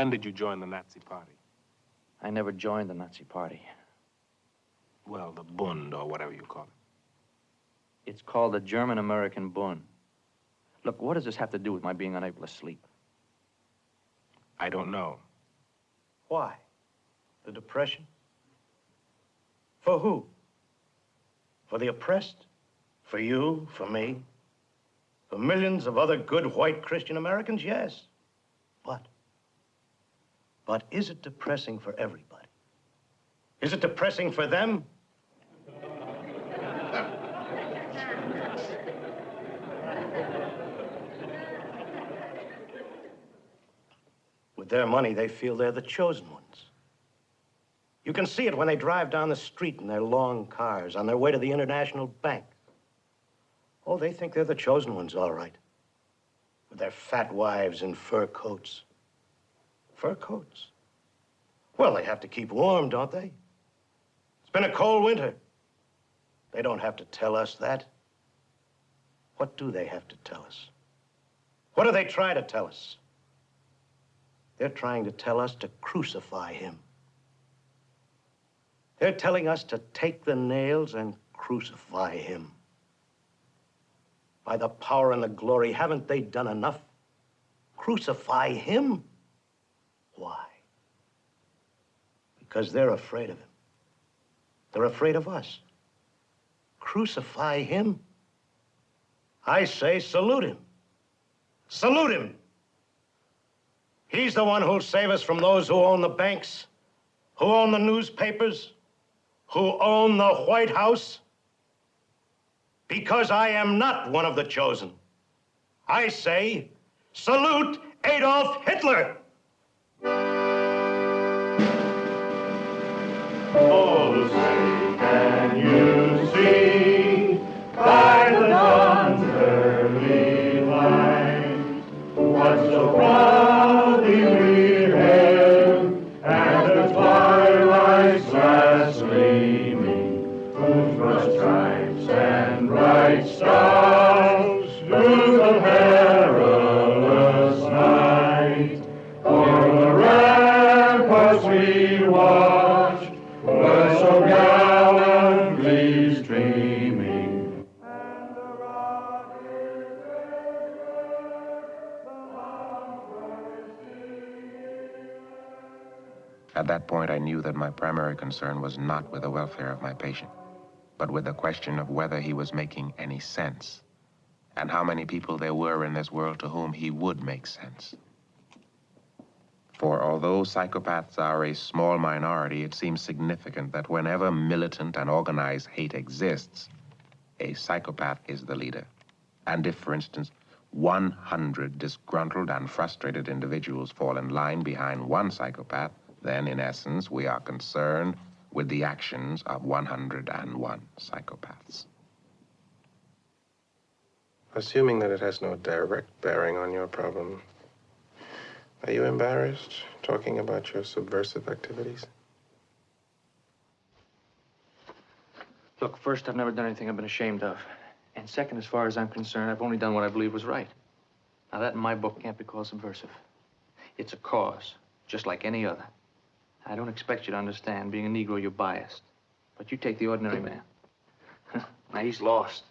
[SPEAKER 2] When did you join the Nazi party?
[SPEAKER 4] I never joined the Nazi party.
[SPEAKER 2] Well, the Bund, or whatever you call it.
[SPEAKER 4] It's called the German American Bund. Look, what does this have to do with my being unable to sleep?
[SPEAKER 2] I don't know.
[SPEAKER 18] Why? The depression? For who? For the oppressed? For you? For me? For millions of other good white Christian Americans? Yes. But, but is it depressing for everybody? Is it depressing for them? With their money, they feel they're the chosen ones. You can see it when they drive down the street in their long cars on their way to the International Bank. Oh, they think they're the chosen ones, all right. With their fat wives in fur coats. Fur coats? Well, they have to keep warm, don't they? It's been a cold winter. They don't have to tell us that. What do they have to tell us? What do they try to tell us? They're trying to tell us to crucify him. They're telling us to take the nails and crucify him. By the power and the glory, haven't they done enough? Crucify him? Why? Because they're afraid of him. They're afraid of us. Crucify him? I say salute him. Salute him. He's the one who'll save us from those who own the banks, who own the newspapers, who own the White House. Because I am not one of the chosen. I say, salute Adolf Hitler!
[SPEAKER 17] Oh, the
[SPEAKER 2] can knew that my primary concern was not with the welfare of my patient, but with the question of whether he was making any sense, and how many people there were in this world to whom he would make sense. For although psychopaths are a small minority, it seems significant that whenever militant and organized hate exists, a psychopath is the leader. And if, for instance, 100 disgruntled and frustrated individuals fall in line behind one psychopath, then, in essence, we are concerned with the actions of 101 psychopaths.
[SPEAKER 19] Assuming that it has no direct bearing on your problem, are you embarrassed talking about your subversive activities?
[SPEAKER 20] Look, first, I've never done anything I've been ashamed of. And second, as far as I'm concerned, I've only done what I believe was right. Now, that in my book can't be called subversive. It's a cause, just like any other. I don't expect you to understand. Being a Negro, you're biased. But you take the ordinary man. now, he's lost.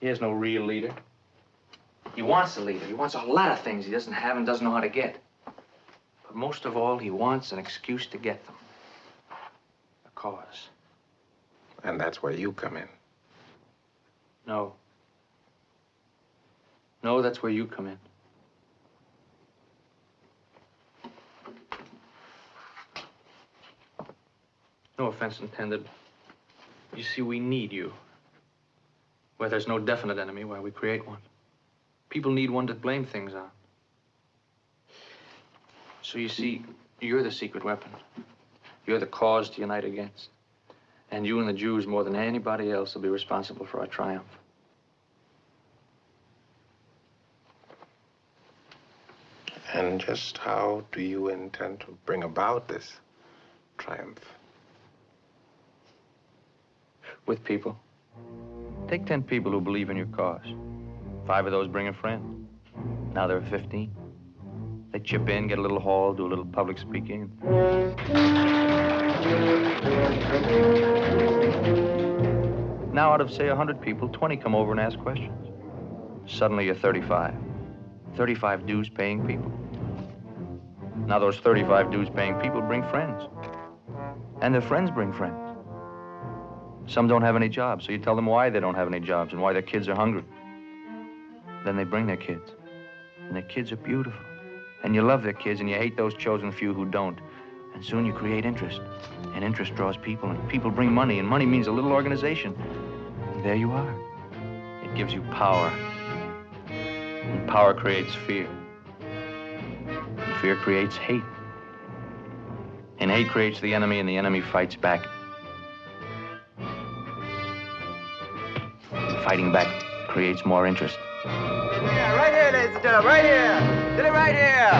[SPEAKER 20] He has no real leader. He wants a leader. He wants a lot of things he doesn't have and doesn't know how to get. But most of all, he wants an excuse to get them. A cause.
[SPEAKER 19] And that's where you come in.
[SPEAKER 20] No. No, that's where you come in. No offense intended. You see, we need you. Where there's no definite enemy, why we create one. People need one to blame things on. So you see, you're the secret weapon. You're the cause to unite against. And you and the Jews, more than anybody else, will be responsible for our triumph.
[SPEAKER 19] And just how do you intend to bring about this triumph?
[SPEAKER 4] With people. Take 10 people who believe in your cause. Five of those bring a friend. Now there are 15. They chip in, get a little hall, do a little public speaking. Now, out of, say, 100 people, 20 come over and ask questions. Suddenly, you're 35. 35 dues paying people. Now, those 35 dues paying people bring friends. And their friends bring friends. Some don't have any jobs, so you tell them why they don't have any jobs and why their kids are hungry. Then they bring their kids. And their kids are beautiful. And you love their kids and you hate those chosen few who don't. And soon you create interest. And interest draws people, and people bring money, and money means a little organization. And there you are. It gives you power. And power creates fear. And fear creates hate. And hate creates the enemy, and the enemy fights back. Fighting back creates more interest.
[SPEAKER 21] Yeah, right here, ladies and gentlemen, right here. Did it right here.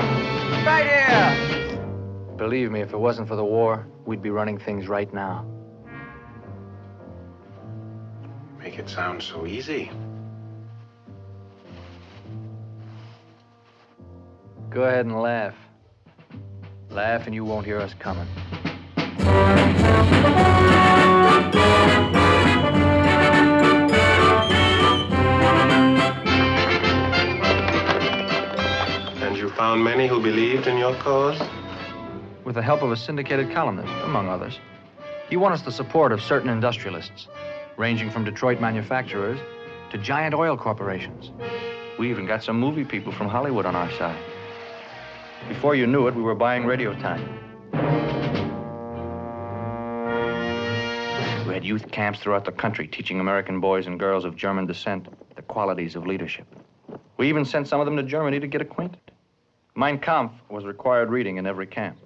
[SPEAKER 21] Right here.
[SPEAKER 20] Believe me, if it wasn't for the war, we'd be running things right now.
[SPEAKER 19] Make it sound so easy.
[SPEAKER 20] Go ahead and laugh. Laugh and you won't hear us coming.
[SPEAKER 19] Found many who believed in your cause?
[SPEAKER 4] With the help of a syndicated columnist, among others. He won us the support of certain industrialists, ranging from Detroit manufacturers to giant oil corporations. We even got some movie people from Hollywood on our side. Before you knew it, we were buying radio time. We had youth camps throughout the country teaching American boys and girls of German descent the qualities of leadership. We even sent some of them to Germany to get acquainted. Mein Kampf was required reading in every camp.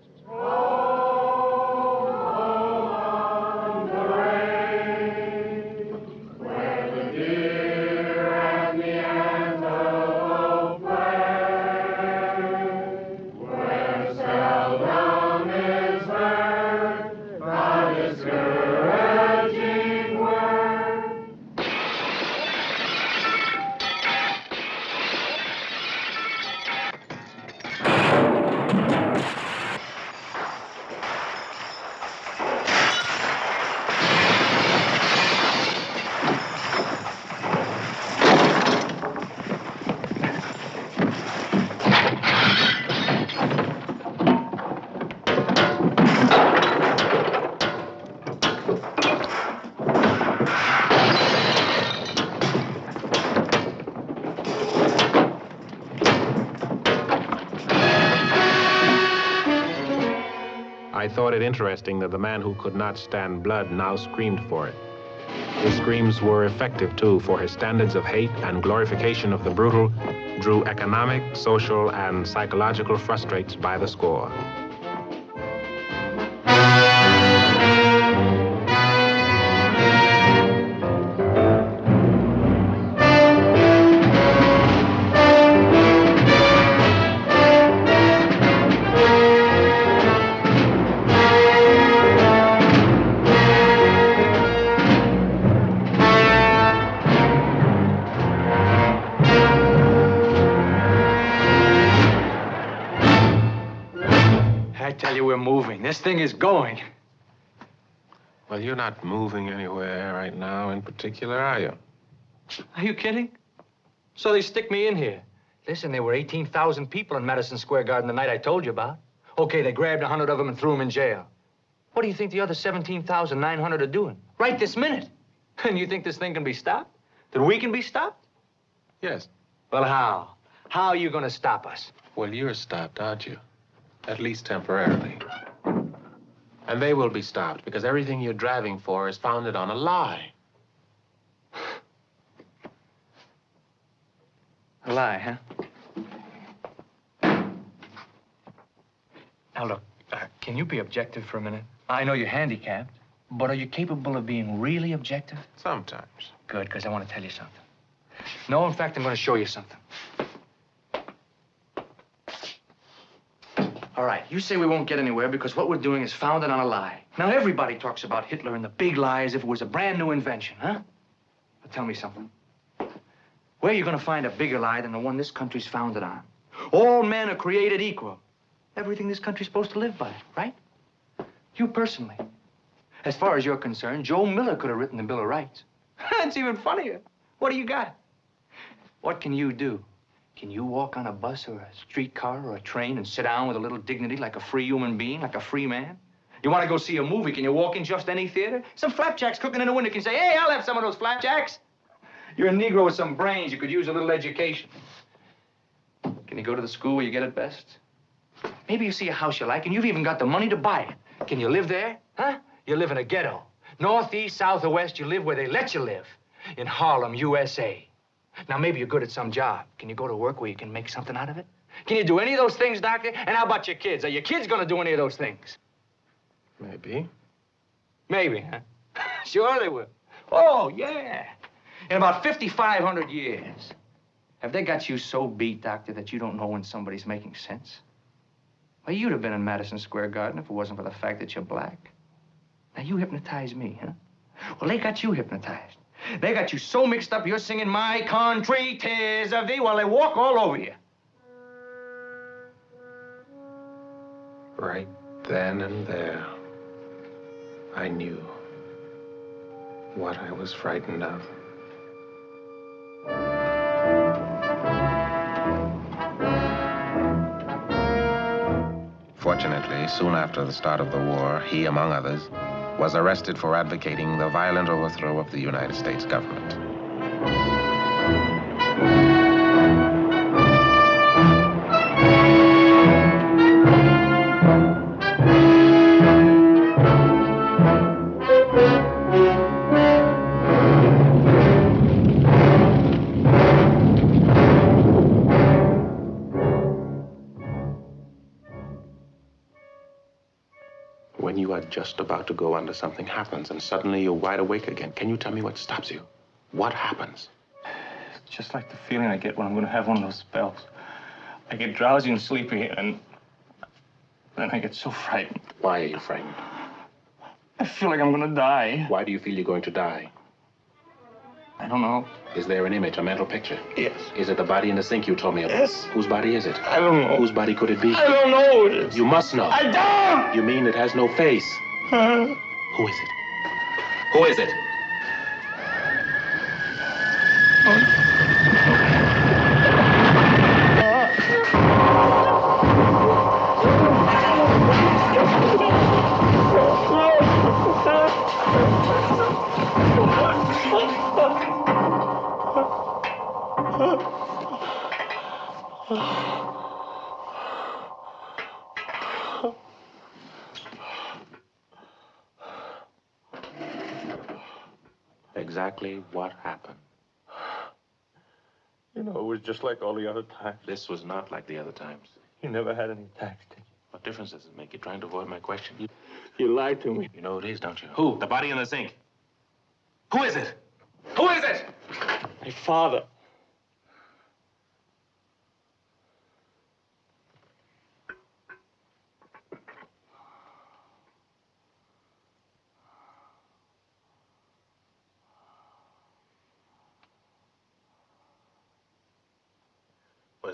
[SPEAKER 2] Interesting that the man who could not stand blood now screamed for it. His screams were effective, too, for his standards of hate and glorification of the brutal drew economic, social, and psychological frustrates by the score.
[SPEAKER 4] Is going.
[SPEAKER 2] Well, you're not moving anywhere right now in particular, are you?
[SPEAKER 4] Are you kidding? So they stick me in here. Listen, there were 18,000 people in Madison Square Garden the night I told you about. Okay, they grabbed 100 of them and threw them in jail. What do you think the other 17,900 are doing? Right this minute. And you think this thing can be stopped? That we can be stopped?
[SPEAKER 2] Yes.
[SPEAKER 4] Well, how? How are you going to stop us?
[SPEAKER 2] Well, you're stopped, aren't you? At least temporarily. And they will be stopped because everything you're driving for is founded on a lie.
[SPEAKER 4] A lie, huh? Now, look, uh, can you be objective for a minute? I know you're handicapped, but are you capable of being really objective?
[SPEAKER 2] Sometimes.
[SPEAKER 4] Good, because I want to tell you something. No, in fact, I'm going to show you something. All right, you say we won't get anywhere because what we're doing is founded on a lie. Now, everybody talks about Hitler and the big lie as if it was a brand new invention, huh? But tell me something. Where are you going to find a bigger lie than the one this country's founded on? All men are created equal. Everything this country's supposed to live by, right? You personally. As far as you're concerned, Joe Miller could have written the Bill of Rights. That's even funnier. What do you got? What can you do? Can you walk on a bus or a streetcar or a train and sit down with a little dignity like a free human being, like a free man? You want to go see a movie, can you walk in just any theater? Some flapjacks cooking in the window can say, hey, I'll have some of those flapjacks. You're a Negro with some brains. You could use a little education. Can you go to the school where you get it best? Maybe you see a house you like and you've even got the money to buy it. Can you live there? Huh? You live in a ghetto. North, east, south, or west, you live where they let you live. In Harlem, USA. Now, maybe you're good at some job. Can you go to work where you can make something out of it? Can you do any of those things, Doctor? And how about your kids? Are your kids gonna do any of those things?
[SPEAKER 2] Maybe.
[SPEAKER 4] Maybe, huh? sure they will. Oh, yeah. In about 5,500 years. Have they got you so beat, Doctor, that you don't know when somebody's making sense? Well, you'd have been in Madison Square Garden if it wasn't for the fact that you're black. Now, you hypnotize me, huh? Well, they got you hypnotized. They got you so mixed up, you're singing My Country, Tis of Thee, while they walk all over you.
[SPEAKER 2] Right then and there, I knew what I was frightened of.
[SPEAKER 5] Fortunately, soon after the start of the war, he, among others, was arrested for advocating the violent overthrow of the United States government.
[SPEAKER 2] Just about to go under, something happens, and suddenly you're wide awake again. Can you tell me what stops you? What happens?
[SPEAKER 22] It's just like the feeling I get when I'm going to have one of those spells. I get drowsy and sleepy, and then I get so frightened.
[SPEAKER 2] Why are you frightened?
[SPEAKER 22] I feel like I'm going to die.
[SPEAKER 2] Why do you feel you're going to die?
[SPEAKER 22] I don't know.
[SPEAKER 2] Is there an image, a mental picture?
[SPEAKER 22] Yes.
[SPEAKER 2] Is it the body in the sink you told me about?
[SPEAKER 22] Yes.
[SPEAKER 2] Whose body is it?
[SPEAKER 22] I don't know.
[SPEAKER 2] Whose body could it be?
[SPEAKER 22] I don't know who it is.
[SPEAKER 2] You must know.
[SPEAKER 22] I don't!
[SPEAKER 2] You mean it has no face?
[SPEAKER 22] Huh?
[SPEAKER 2] Who is it? Who is it?
[SPEAKER 23] Exactly what happened?
[SPEAKER 4] You know, it was just like all the other times.
[SPEAKER 23] This was not like the other times.
[SPEAKER 4] You never had any attacks, did you?
[SPEAKER 23] What difference does it make? You're trying to avoid my question. You,
[SPEAKER 4] you lied to me.
[SPEAKER 23] You know who it is, don't you? Who? The body in the sink. Who is it? Who is it?
[SPEAKER 4] My father.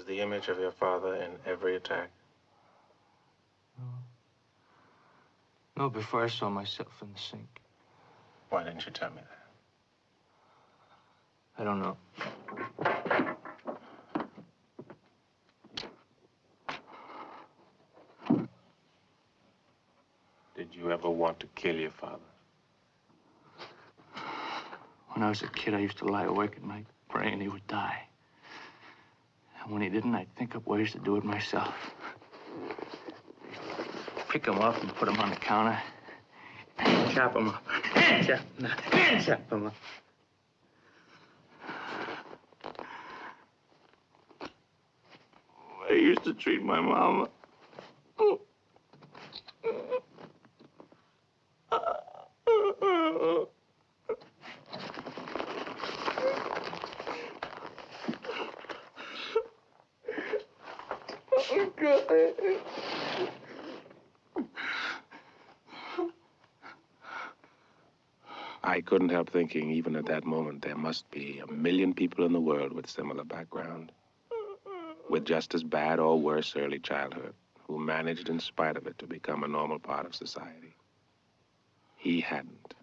[SPEAKER 2] The image of your father in every attack?
[SPEAKER 4] No, no, before I saw myself in the sink.
[SPEAKER 2] Why didn't you tell me that?
[SPEAKER 4] I don't know.
[SPEAKER 2] Did you ever want to kill your father?
[SPEAKER 4] When I was a kid, I used to lie awake at night praying he would die. And when he didn't, I'd think up ways to do it myself. Pick him up and put him on the counter. And chop him up. And chop him up. And chop him up. I used to treat my mama.
[SPEAKER 23] I couldn't help thinking, even at that moment, there must be a million people in the world with similar background, with just as bad or worse early childhood, who managed, in spite of it, to become a normal part of society. He hadn't.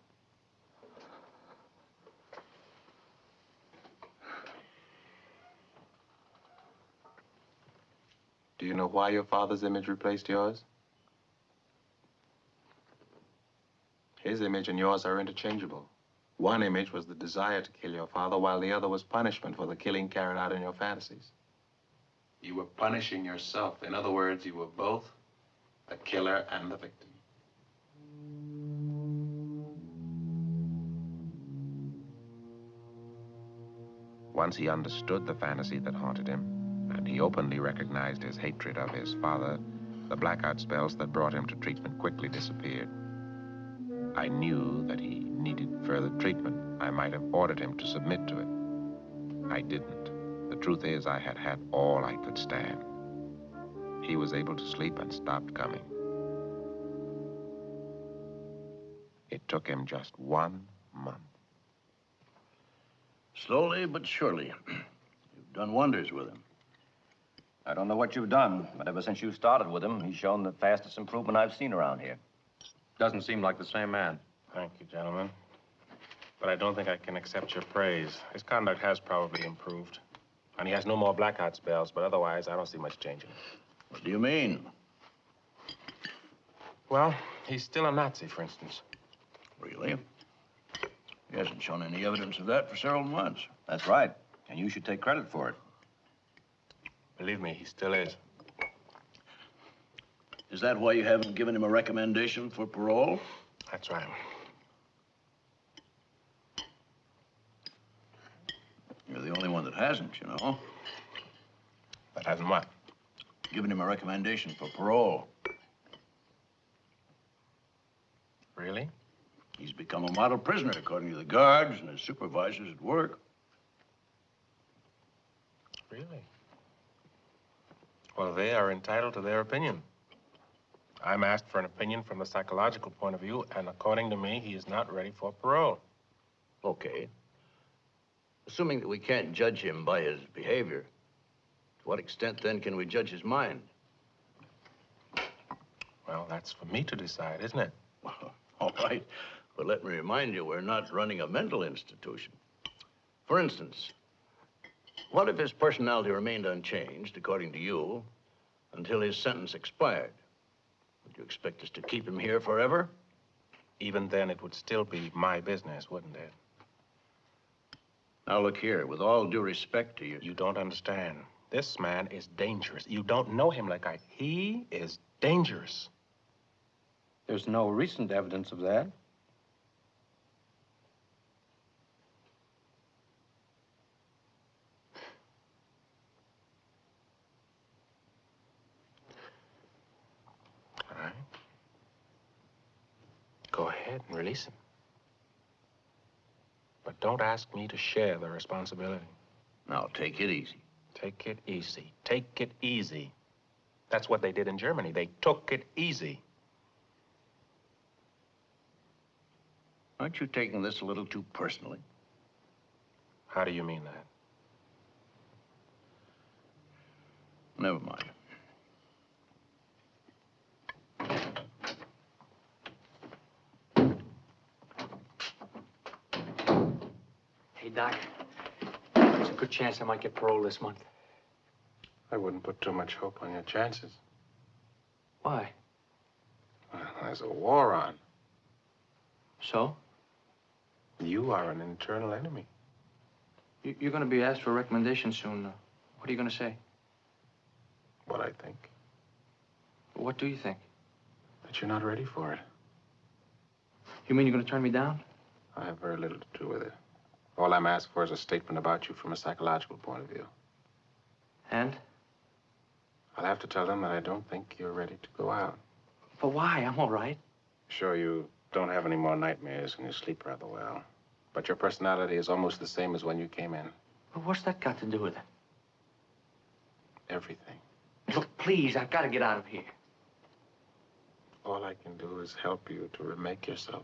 [SPEAKER 24] Do you know why your father's image replaced yours? His image and yours are interchangeable. One image was the desire to kill your father, while the other was punishment for the killing carried out in your fantasies. You were punishing yourself. In other words, you were both the killer and the victim. Once he understood the fantasy that haunted him, and he openly recognized his hatred of his father, the blackout spells that brought him to treatment quickly disappeared. I knew that he needed further treatment. I might have ordered him to submit to it. I didn't. The truth is, I had had all I could stand. He was able to sleep and stopped coming. It took him just one month.
[SPEAKER 9] Slowly but surely, you've done wonders with him.
[SPEAKER 25] I don't know what you've done, but ever since you started with him, he's shown the fastest improvement I've seen around here.
[SPEAKER 26] Doesn't seem like the same man.
[SPEAKER 2] Thank you, gentlemen. But I don't think I can accept your praise. His conduct has probably improved. And he has no more blackout spells, but otherwise, I don't see much change in him.
[SPEAKER 9] What do you mean?
[SPEAKER 2] Well, he's still a Nazi, for instance.
[SPEAKER 9] Really? He hasn't shown any evidence of that for several months.
[SPEAKER 25] That's right. And you should take credit for it.
[SPEAKER 2] Believe me, he still is.
[SPEAKER 9] Is that why you haven't given him a recommendation for parole?
[SPEAKER 2] That's right.
[SPEAKER 9] You're the only one that hasn't, you know.
[SPEAKER 2] That hasn't what?
[SPEAKER 9] Given him a recommendation for parole.
[SPEAKER 2] Really?
[SPEAKER 9] He's become a model prisoner, according to the guards and his supervisors at work.
[SPEAKER 2] Really? Well, they are entitled to their opinion. I'm asked for an opinion from the psychological point of view, and according to me, he is not ready for parole.
[SPEAKER 9] Okay. Assuming that we can't judge him by his behavior, to what extent then can we judge his mind?
[SPEAKER 2] Well, that's for me to decide, isn't it?
[SPEAKER 9] All right. But let me remind you, we're not running a mental institution. For instance, what if his personality remained unchanged, according to you, until his sentence expired? Would you expect us to keep him here forever?
[SPEAKER 2] Even then, it would still be my business, wouldn't it?
[SPEAKER 9] Now look here, with all due respect to you.
[SPEAKER 2] You don't understand. This man is dangerous. You don't know him like I. He is dangerous.
[SPEAKER 26] There's no recent evidence of that. All right.
[SPEAKER 2] Go ahead and release him. But don't ask me to share the responsibility.
[SPEAKER 9] Now, take it easy.
[SPEAKER 2] Take it easy. Take it easy. That's what they did in Germany. They took it easy.
[SPEAKER 9] Aren't you taking this a little too personally?
[SPEAKER 2] How do you mean that?
[SPEAKER 9] Never mind.
[SPEAKER 4] Hey, Doc. There's a good chance I might get parole this month.
[SPEAKER 2] I wouldn't put too much hope on your chances.
[SPEAKER 4] Why?
[SPEAKER 2] Well, there's a war on.
[SPEAKER 4] So?
[SPEAKER 2] You are an internal enemy.
[SPEAKER 4] You- You're going to be asked for a recommendation soon. What are you going to say?
[SPEAKER 2] What I think.
[SPEAKER 4] What do you think?
[SPEAKER 2] That you're not ready for it.
[SPEAKER 4] You mean you're going to turn me down?
[SPEAKER 2] I have very little to do with it. All I'm asked for is a statement about you from a psychological point of view.
[SPEAKER 4] And?
[SPEAKER 2] I'll have to tell them that I don't think you're ready to go out.
[SPEAKER 4] But why? I'm all right.
[SPEAKER 2] Sure, you don't have any more nightmares and you sleep rather well. But your personality is almost the same as when you came in.
[SPEAKER 4] But what's that got to do with it?
[SPEAKER 2] Everything.
[SPEAKER 4] Look, please, I've got to get out of here.
[SPEAKER 2] All I can do is help you to remake yourself.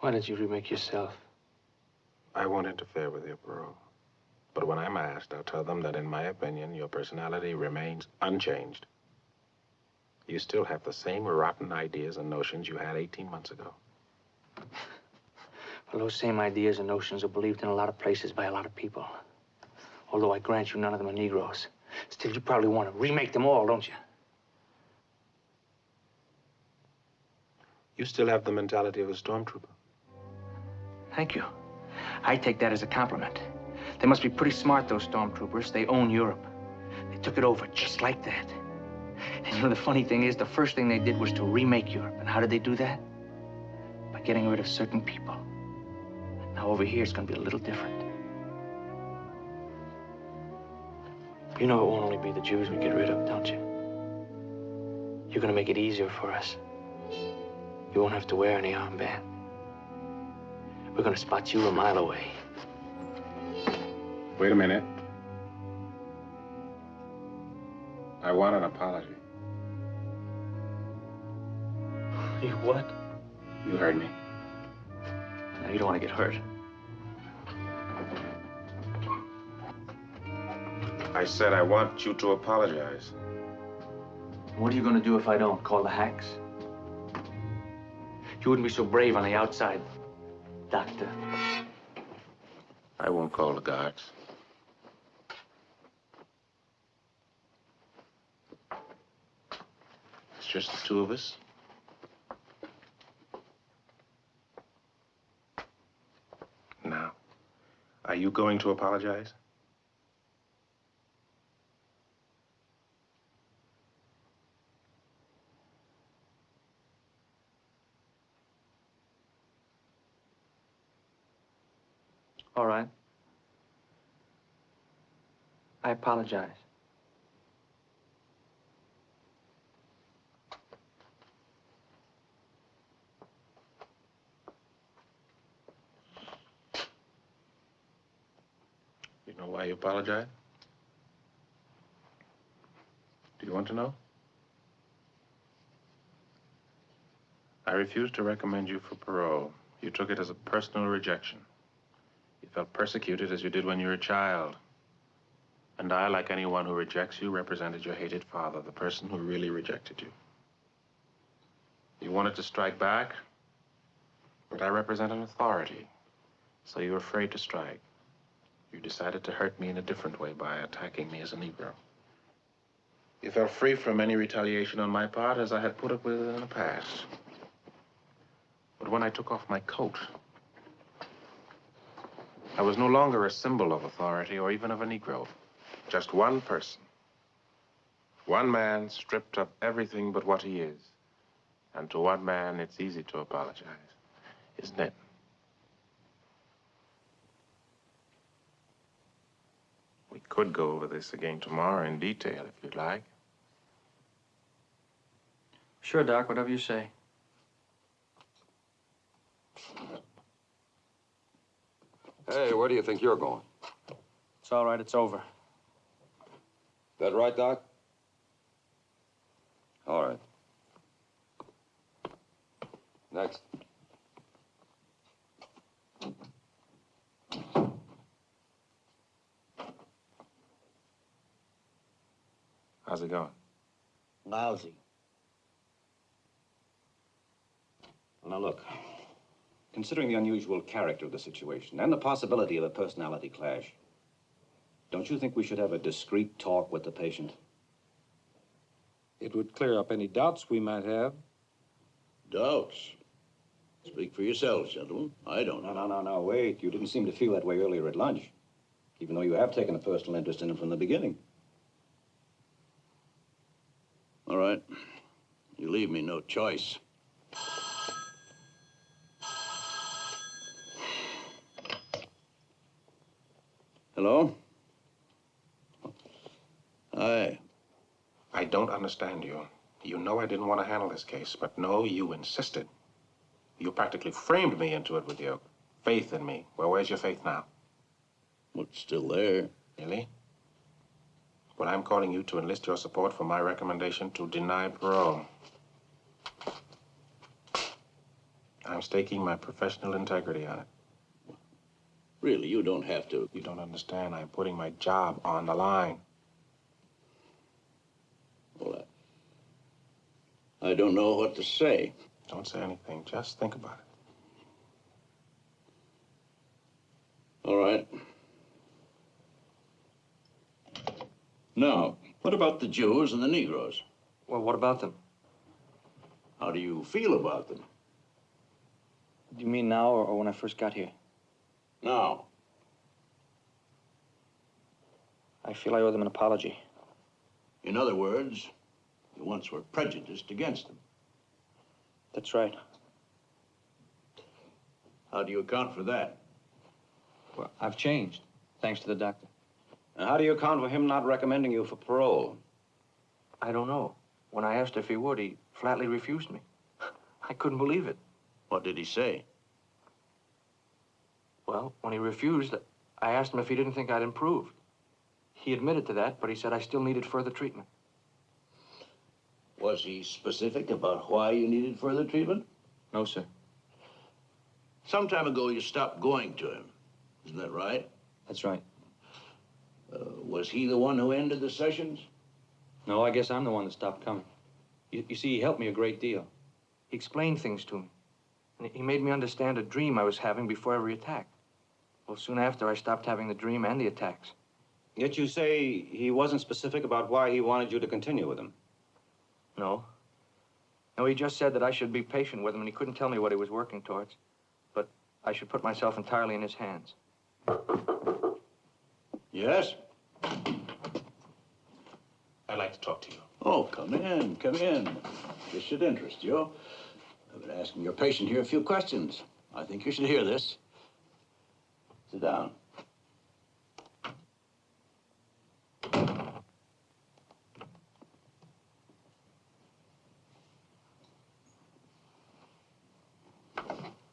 [SPEAKER 4] Why don't you remake yourself?
[SPEAKER 2] I won't interfere with your parole. But when I'm asked, I'll tell them that, in my opinion, your personality remains unchanged. You still have the same rotten ideas and notions you had 18 months ago.
[SPEAKER 4] Well, those same ideas and notions are believed in a lot of places by a lot of people. Although I grant you none of them are Negroes. Still, you probably want to remake them all, don't you?
[SPEAKER 2] You still have the mentality of a stormtrooper.
[SPEAKER 4] Thank you. I take that as a compliment. They must be pretty smart, those stormtroopers. They own Europe. They took it over just like that. And you know, the funny thing is, the first thing they did was to remake Europe. And how did they do that? By getting rid of certain people. Now, over here, it's going to be a little different. You know it won't only be the Jews we get rid of, don't you? You're going to make it easier for us. You won't have to wear any armband. We're going to spot you a mile away.
[SPEAKER 2] Wait a minute. I want an apology.
[SPEAKER 4] You what?
[SPEAKER 2] You heard me.
[SPEAKER 4] Now, you don't want to get hurt.
[SPEAKER 2] I said I want you to apologize.
[SPEAKER 4] What are you going to do if I don't? Call the hacks? You wouldn't be so brave on the outside, Doctor.
[SPEAKER 2] I won't call the guards. It's just the two of us. Now, are you going to apologize?
[SPEAKER 4] All right. I apologize.
[SPEAKER 2] You know why you apologize? Do you want to know? I refused to recommend you for parole. You took it as a personal rejection. Felt persecuted as you did when you were a child. And I, like anyone who rejects you, represented your hated father, the person who really rejected you. You wanted to strike back, but I represent an authority, so you were afraid to strike. You decided to hurt me in a different way by attacking me as a Negro. You felt free from any retaliation on my part, as I had put up with in the past. But when I took off my coat, I was no longer a symbol of authority or even of a Negro. Just one person. One man stripped of everything but what he is. And to one man, it's easy to apologize, isn't it? We could go over this again tomorrow in detail if you'd like.
[SPEAKER 4] Sure, Doc, whatever you say.
[SPEAKER 27] Hey, where do you think you're going?
[SPEAKER 4] It's all right, it's over.
[SPEAKER 27] That right, Doc? All right. Next.
[SPEAKER 2] How's it going?
[SPEAKER 9] Lousy.
[SPEAKER 25] Now, look. Considering the unusual character of the situation and the possibility of a personality clash, don't you think we should have a discreet talk with the patient?
[SPEAKER 28] It would clear up any doubts we might have.
[SPEAKER 9] Doubts? Speak for yourselves, gentlemen. I don't.
[SPEAKER 25] No, no, no, no, wait. You didn't seem to feel that way earlier at lunch, even though you have taken a personal interest in him from the beginning.
[SPEAKER 9] All right. You leave me no choice. Hello? Hi.
[SPEAKER 2] I don't understand you. You know I didn't want to handle this case, but no, you insisted. You practically framed me into it with your faith in me. Well, where's your faith now?
[SPEAKER 9] Well, it's still there.
[SPEAKER 2] Really? Well, I'm calling you to enlist your support for my recommendation to deny parole. I'm staking my professional integrity on it.
[SPEAKER 9] Really, you don't have to.
[SPEAKER 2] You don't understand. I'm putting my job on the line.
[SPEAKER 9] Well, I, I don't know what to say.
[SPEAKER 2] Don't say anything. Just think about it.
[SPEAKER 9] All right. Now, what about the Jews and the Negroes?
[SPEAKER 4] Well, what about them?
[SPEAKER 9] How do you feel about them?
[SPEAKER 4] Do you mean now or, or when I first got here?
[SPEAKER 9] Now.
[SPEAKER 4] I feel I owe them an apology.
[SPEAKER 9] In other words, you once were prejudiced against them.
[SPEAKER 4] That's right.
[SPEAKER 9] How do you account for that?
[SPEAKER 4] Well, I've changed, thanks to the doctor.
[SPEAKER 25] And how do you account for him not recommending you for parole?
[SPEAKER 4] I don't know. When I asked if he would, he flatly refused me. I couldn't believe it.
[SPEAKER 9] What did he say?
[SPEAKER 4] Well, when he refused, I asked him if he didn't think I'd improved. He admitted to that, but he said I still needed further treatment.
[SPEAKER 9] Was he specific about why you needed further treatment?
[SPEAKER 4] No, sir.
[SPEAKER 9] Some time ago, you stopped going to him. Isn't that right?
[SPEAKER 4] That's right.
[SPEAKER 9] Uh, was he the one who ended the sessions?
[SPEAKER 4] No, I guess I'm the one that stopped coming. You, you see, he helped me a great deal. He explained things to me. And he made me understand a dream I was having before every attack. Well, soon after, I stopped having the dream and the attacks.
[SPEAKER 25] Yet you say he wasn't specific about why he wanted you to continue with him.
[SPEAKER 4] No. No, he just said that I should be patient with him, and he couldn't tell me what he was working towards. But I should put myself entirely in his hands.
[SPEAKER 9] Yes?
[SPEAKER 2] I'd like to talk to you.
[SPEAKER 9] Oh, come in, come in. This should interest you. I've been asking your patient here a few questions. I think you should hear this. Sit down.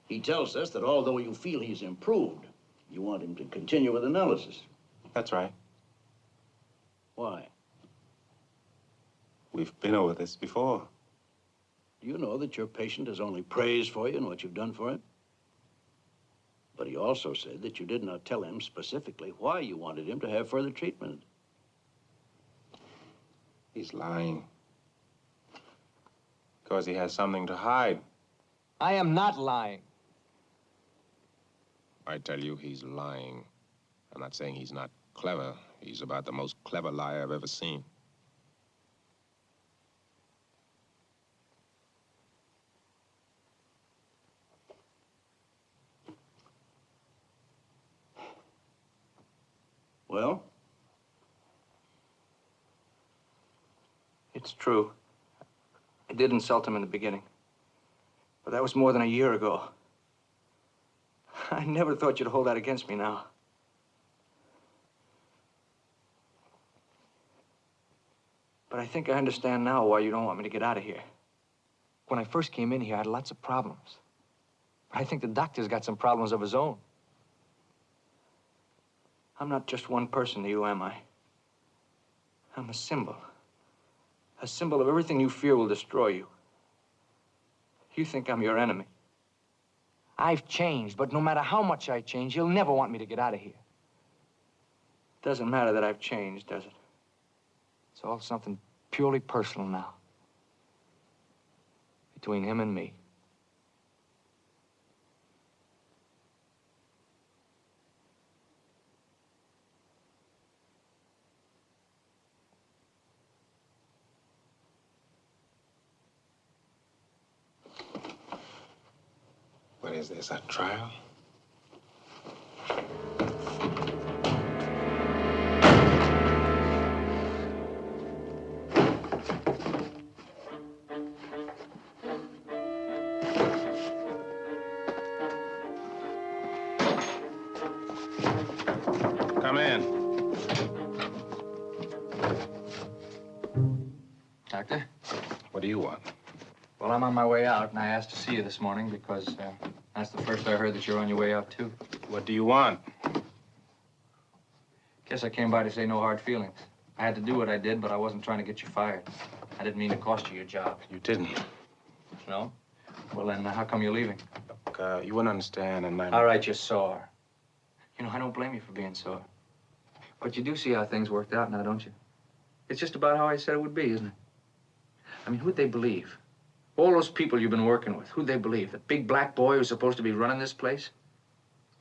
[SPEAKER 9] He tells us that although you feel he's improved, you want him to continue with analysis.
[SPEAKER 2] That's right.
[SPEAKER 9] Why?
[SPEAKER 2] We've been over this before.
[SPEAKER 9] Do you know that your patient has only praised for you and what you've done for him? But he also said that you did not tell him specifically why you wanted him to have further treatment.
[SPEAKER 2] He's lying. Because he has something to hide.
[SPEAKER 29] I am not lying.
[SPEAKER 30] I tell you, he's lying. I'm not saying he's not clever. He's about the most clever liar I've ever seen.
[SPEAKER 9] Well?
[SPEAKER 4] It's true. I did insult him in the beginning. But that was more than a year ago. I never thought you'd hold that against me now. But I think I understand now why you don't want me to get out of here. When I first came in here, I had lots of problems. But I think the doctor's got some problems of his own. I'm not just one person to you, am I? I'm a symbol. A symbol of everything you fear will destroy you. You think I'm your enemy. I've changed, but no matter how much I change, you'll never want me to get out of here. Doesn't matter that I've changed, does it? It's all something purely personal now. Between him and me.
[SPEAKER 2] What is this, a trial? Come in.
[SPEAKER 4] Doctor?
[SPEAKER 2] What do you want?
[SPEAKER 4] Well, I'm on my way out, and I asked to see you this morning because uh, that's the first I heard that you're on your way out, too.
[SPEAKER 2] What do you want?
[SPEAKER 4] Guess I came by to say no hard feelings. I had to do what I did, but I wasn't trying to get you fired. I didn't mean to cost you your job.
[SPEAKER 2] You didn't.
[SPEAKER 4] No? Well, then, uh, how come you're leaving?
[SPEAKER 2] Look, uh, you wouldn't understand, and I'm...
[SPEAKER 4] All right, you're sore. You know, I don't blame you for being sore. But you do see how things worked out now, don't you? It's just about how I said it would be, isn't it? I mean, who'd they believe? All those people you've been working with, who'd they believe? The big black boy who's supposed to be running this place?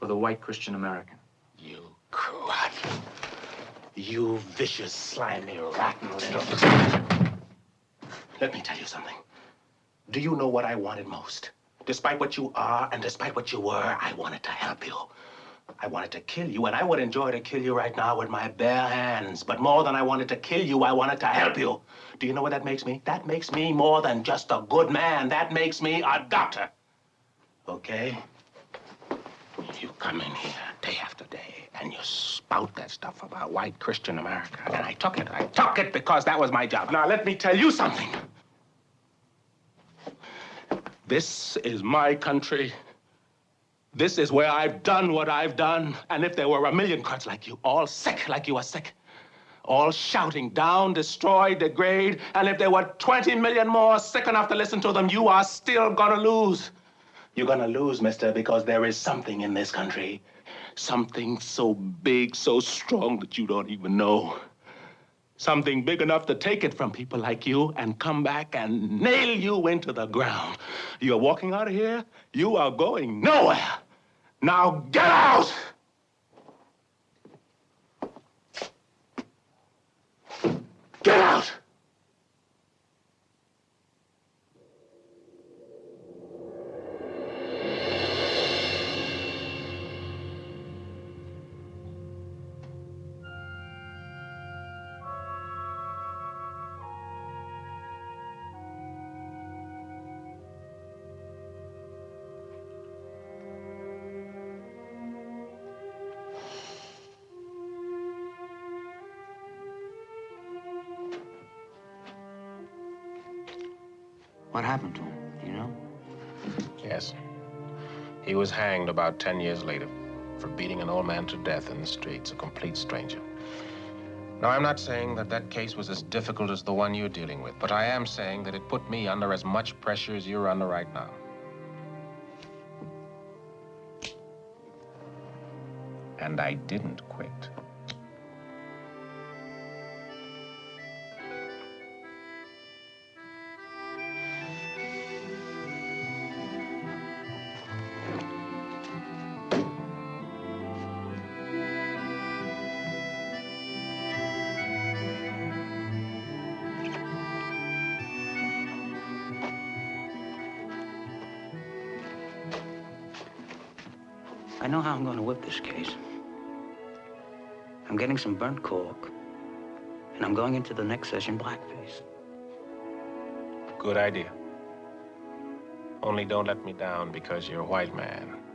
[SPEAKER 4] Or the white Christian American?
[SPEAKER 2] You crud. You vicious, slimy, rotten little... Let me tell you something. Do you know what I wanted most? Despite what you are and despite what you were, I wanted to help you. I wanted to kill you, and I would enjoy to kill you right now with my bare hands. But more than I wanted to kill you, I wanted to help you. Do you know what that makes me? That makes me more than just a good man. That makes me a doctor. Okay? You come in here day after day, and you spout that stuff about white Christian America. And I took it. I took it because that was my job. Now, let me tell you something. This is my country. This is where I've done what I've done. And if there were a million crowds like you, all sick like you are sick, all shouting down, destroy, degrade, and if there were 20 million more sick enough to listen to them, you are still gonna lose. You're gonna lose, mister, because there is something in this country. Something so big, so strong that you don't even know. Something big enough to take it from people like you and come back and nail you into the ground. You're walking out of here, you are going nowhere. Now get out! Get out! He was hanged about 10 years later for beating an old man to death in the streets, a complete stranger. Now, I'm not saying that that case was as difficult as the one you're dealing with, but I am saying that it put me under as much pressure as you're under right now. And I didn't quit.
[SPEAKER 1] This case. I'm getting some burnt cork, and I'm going into the next session blackface.
[SPEAKER 2] Good idea. Only don't let me down because you're a white man.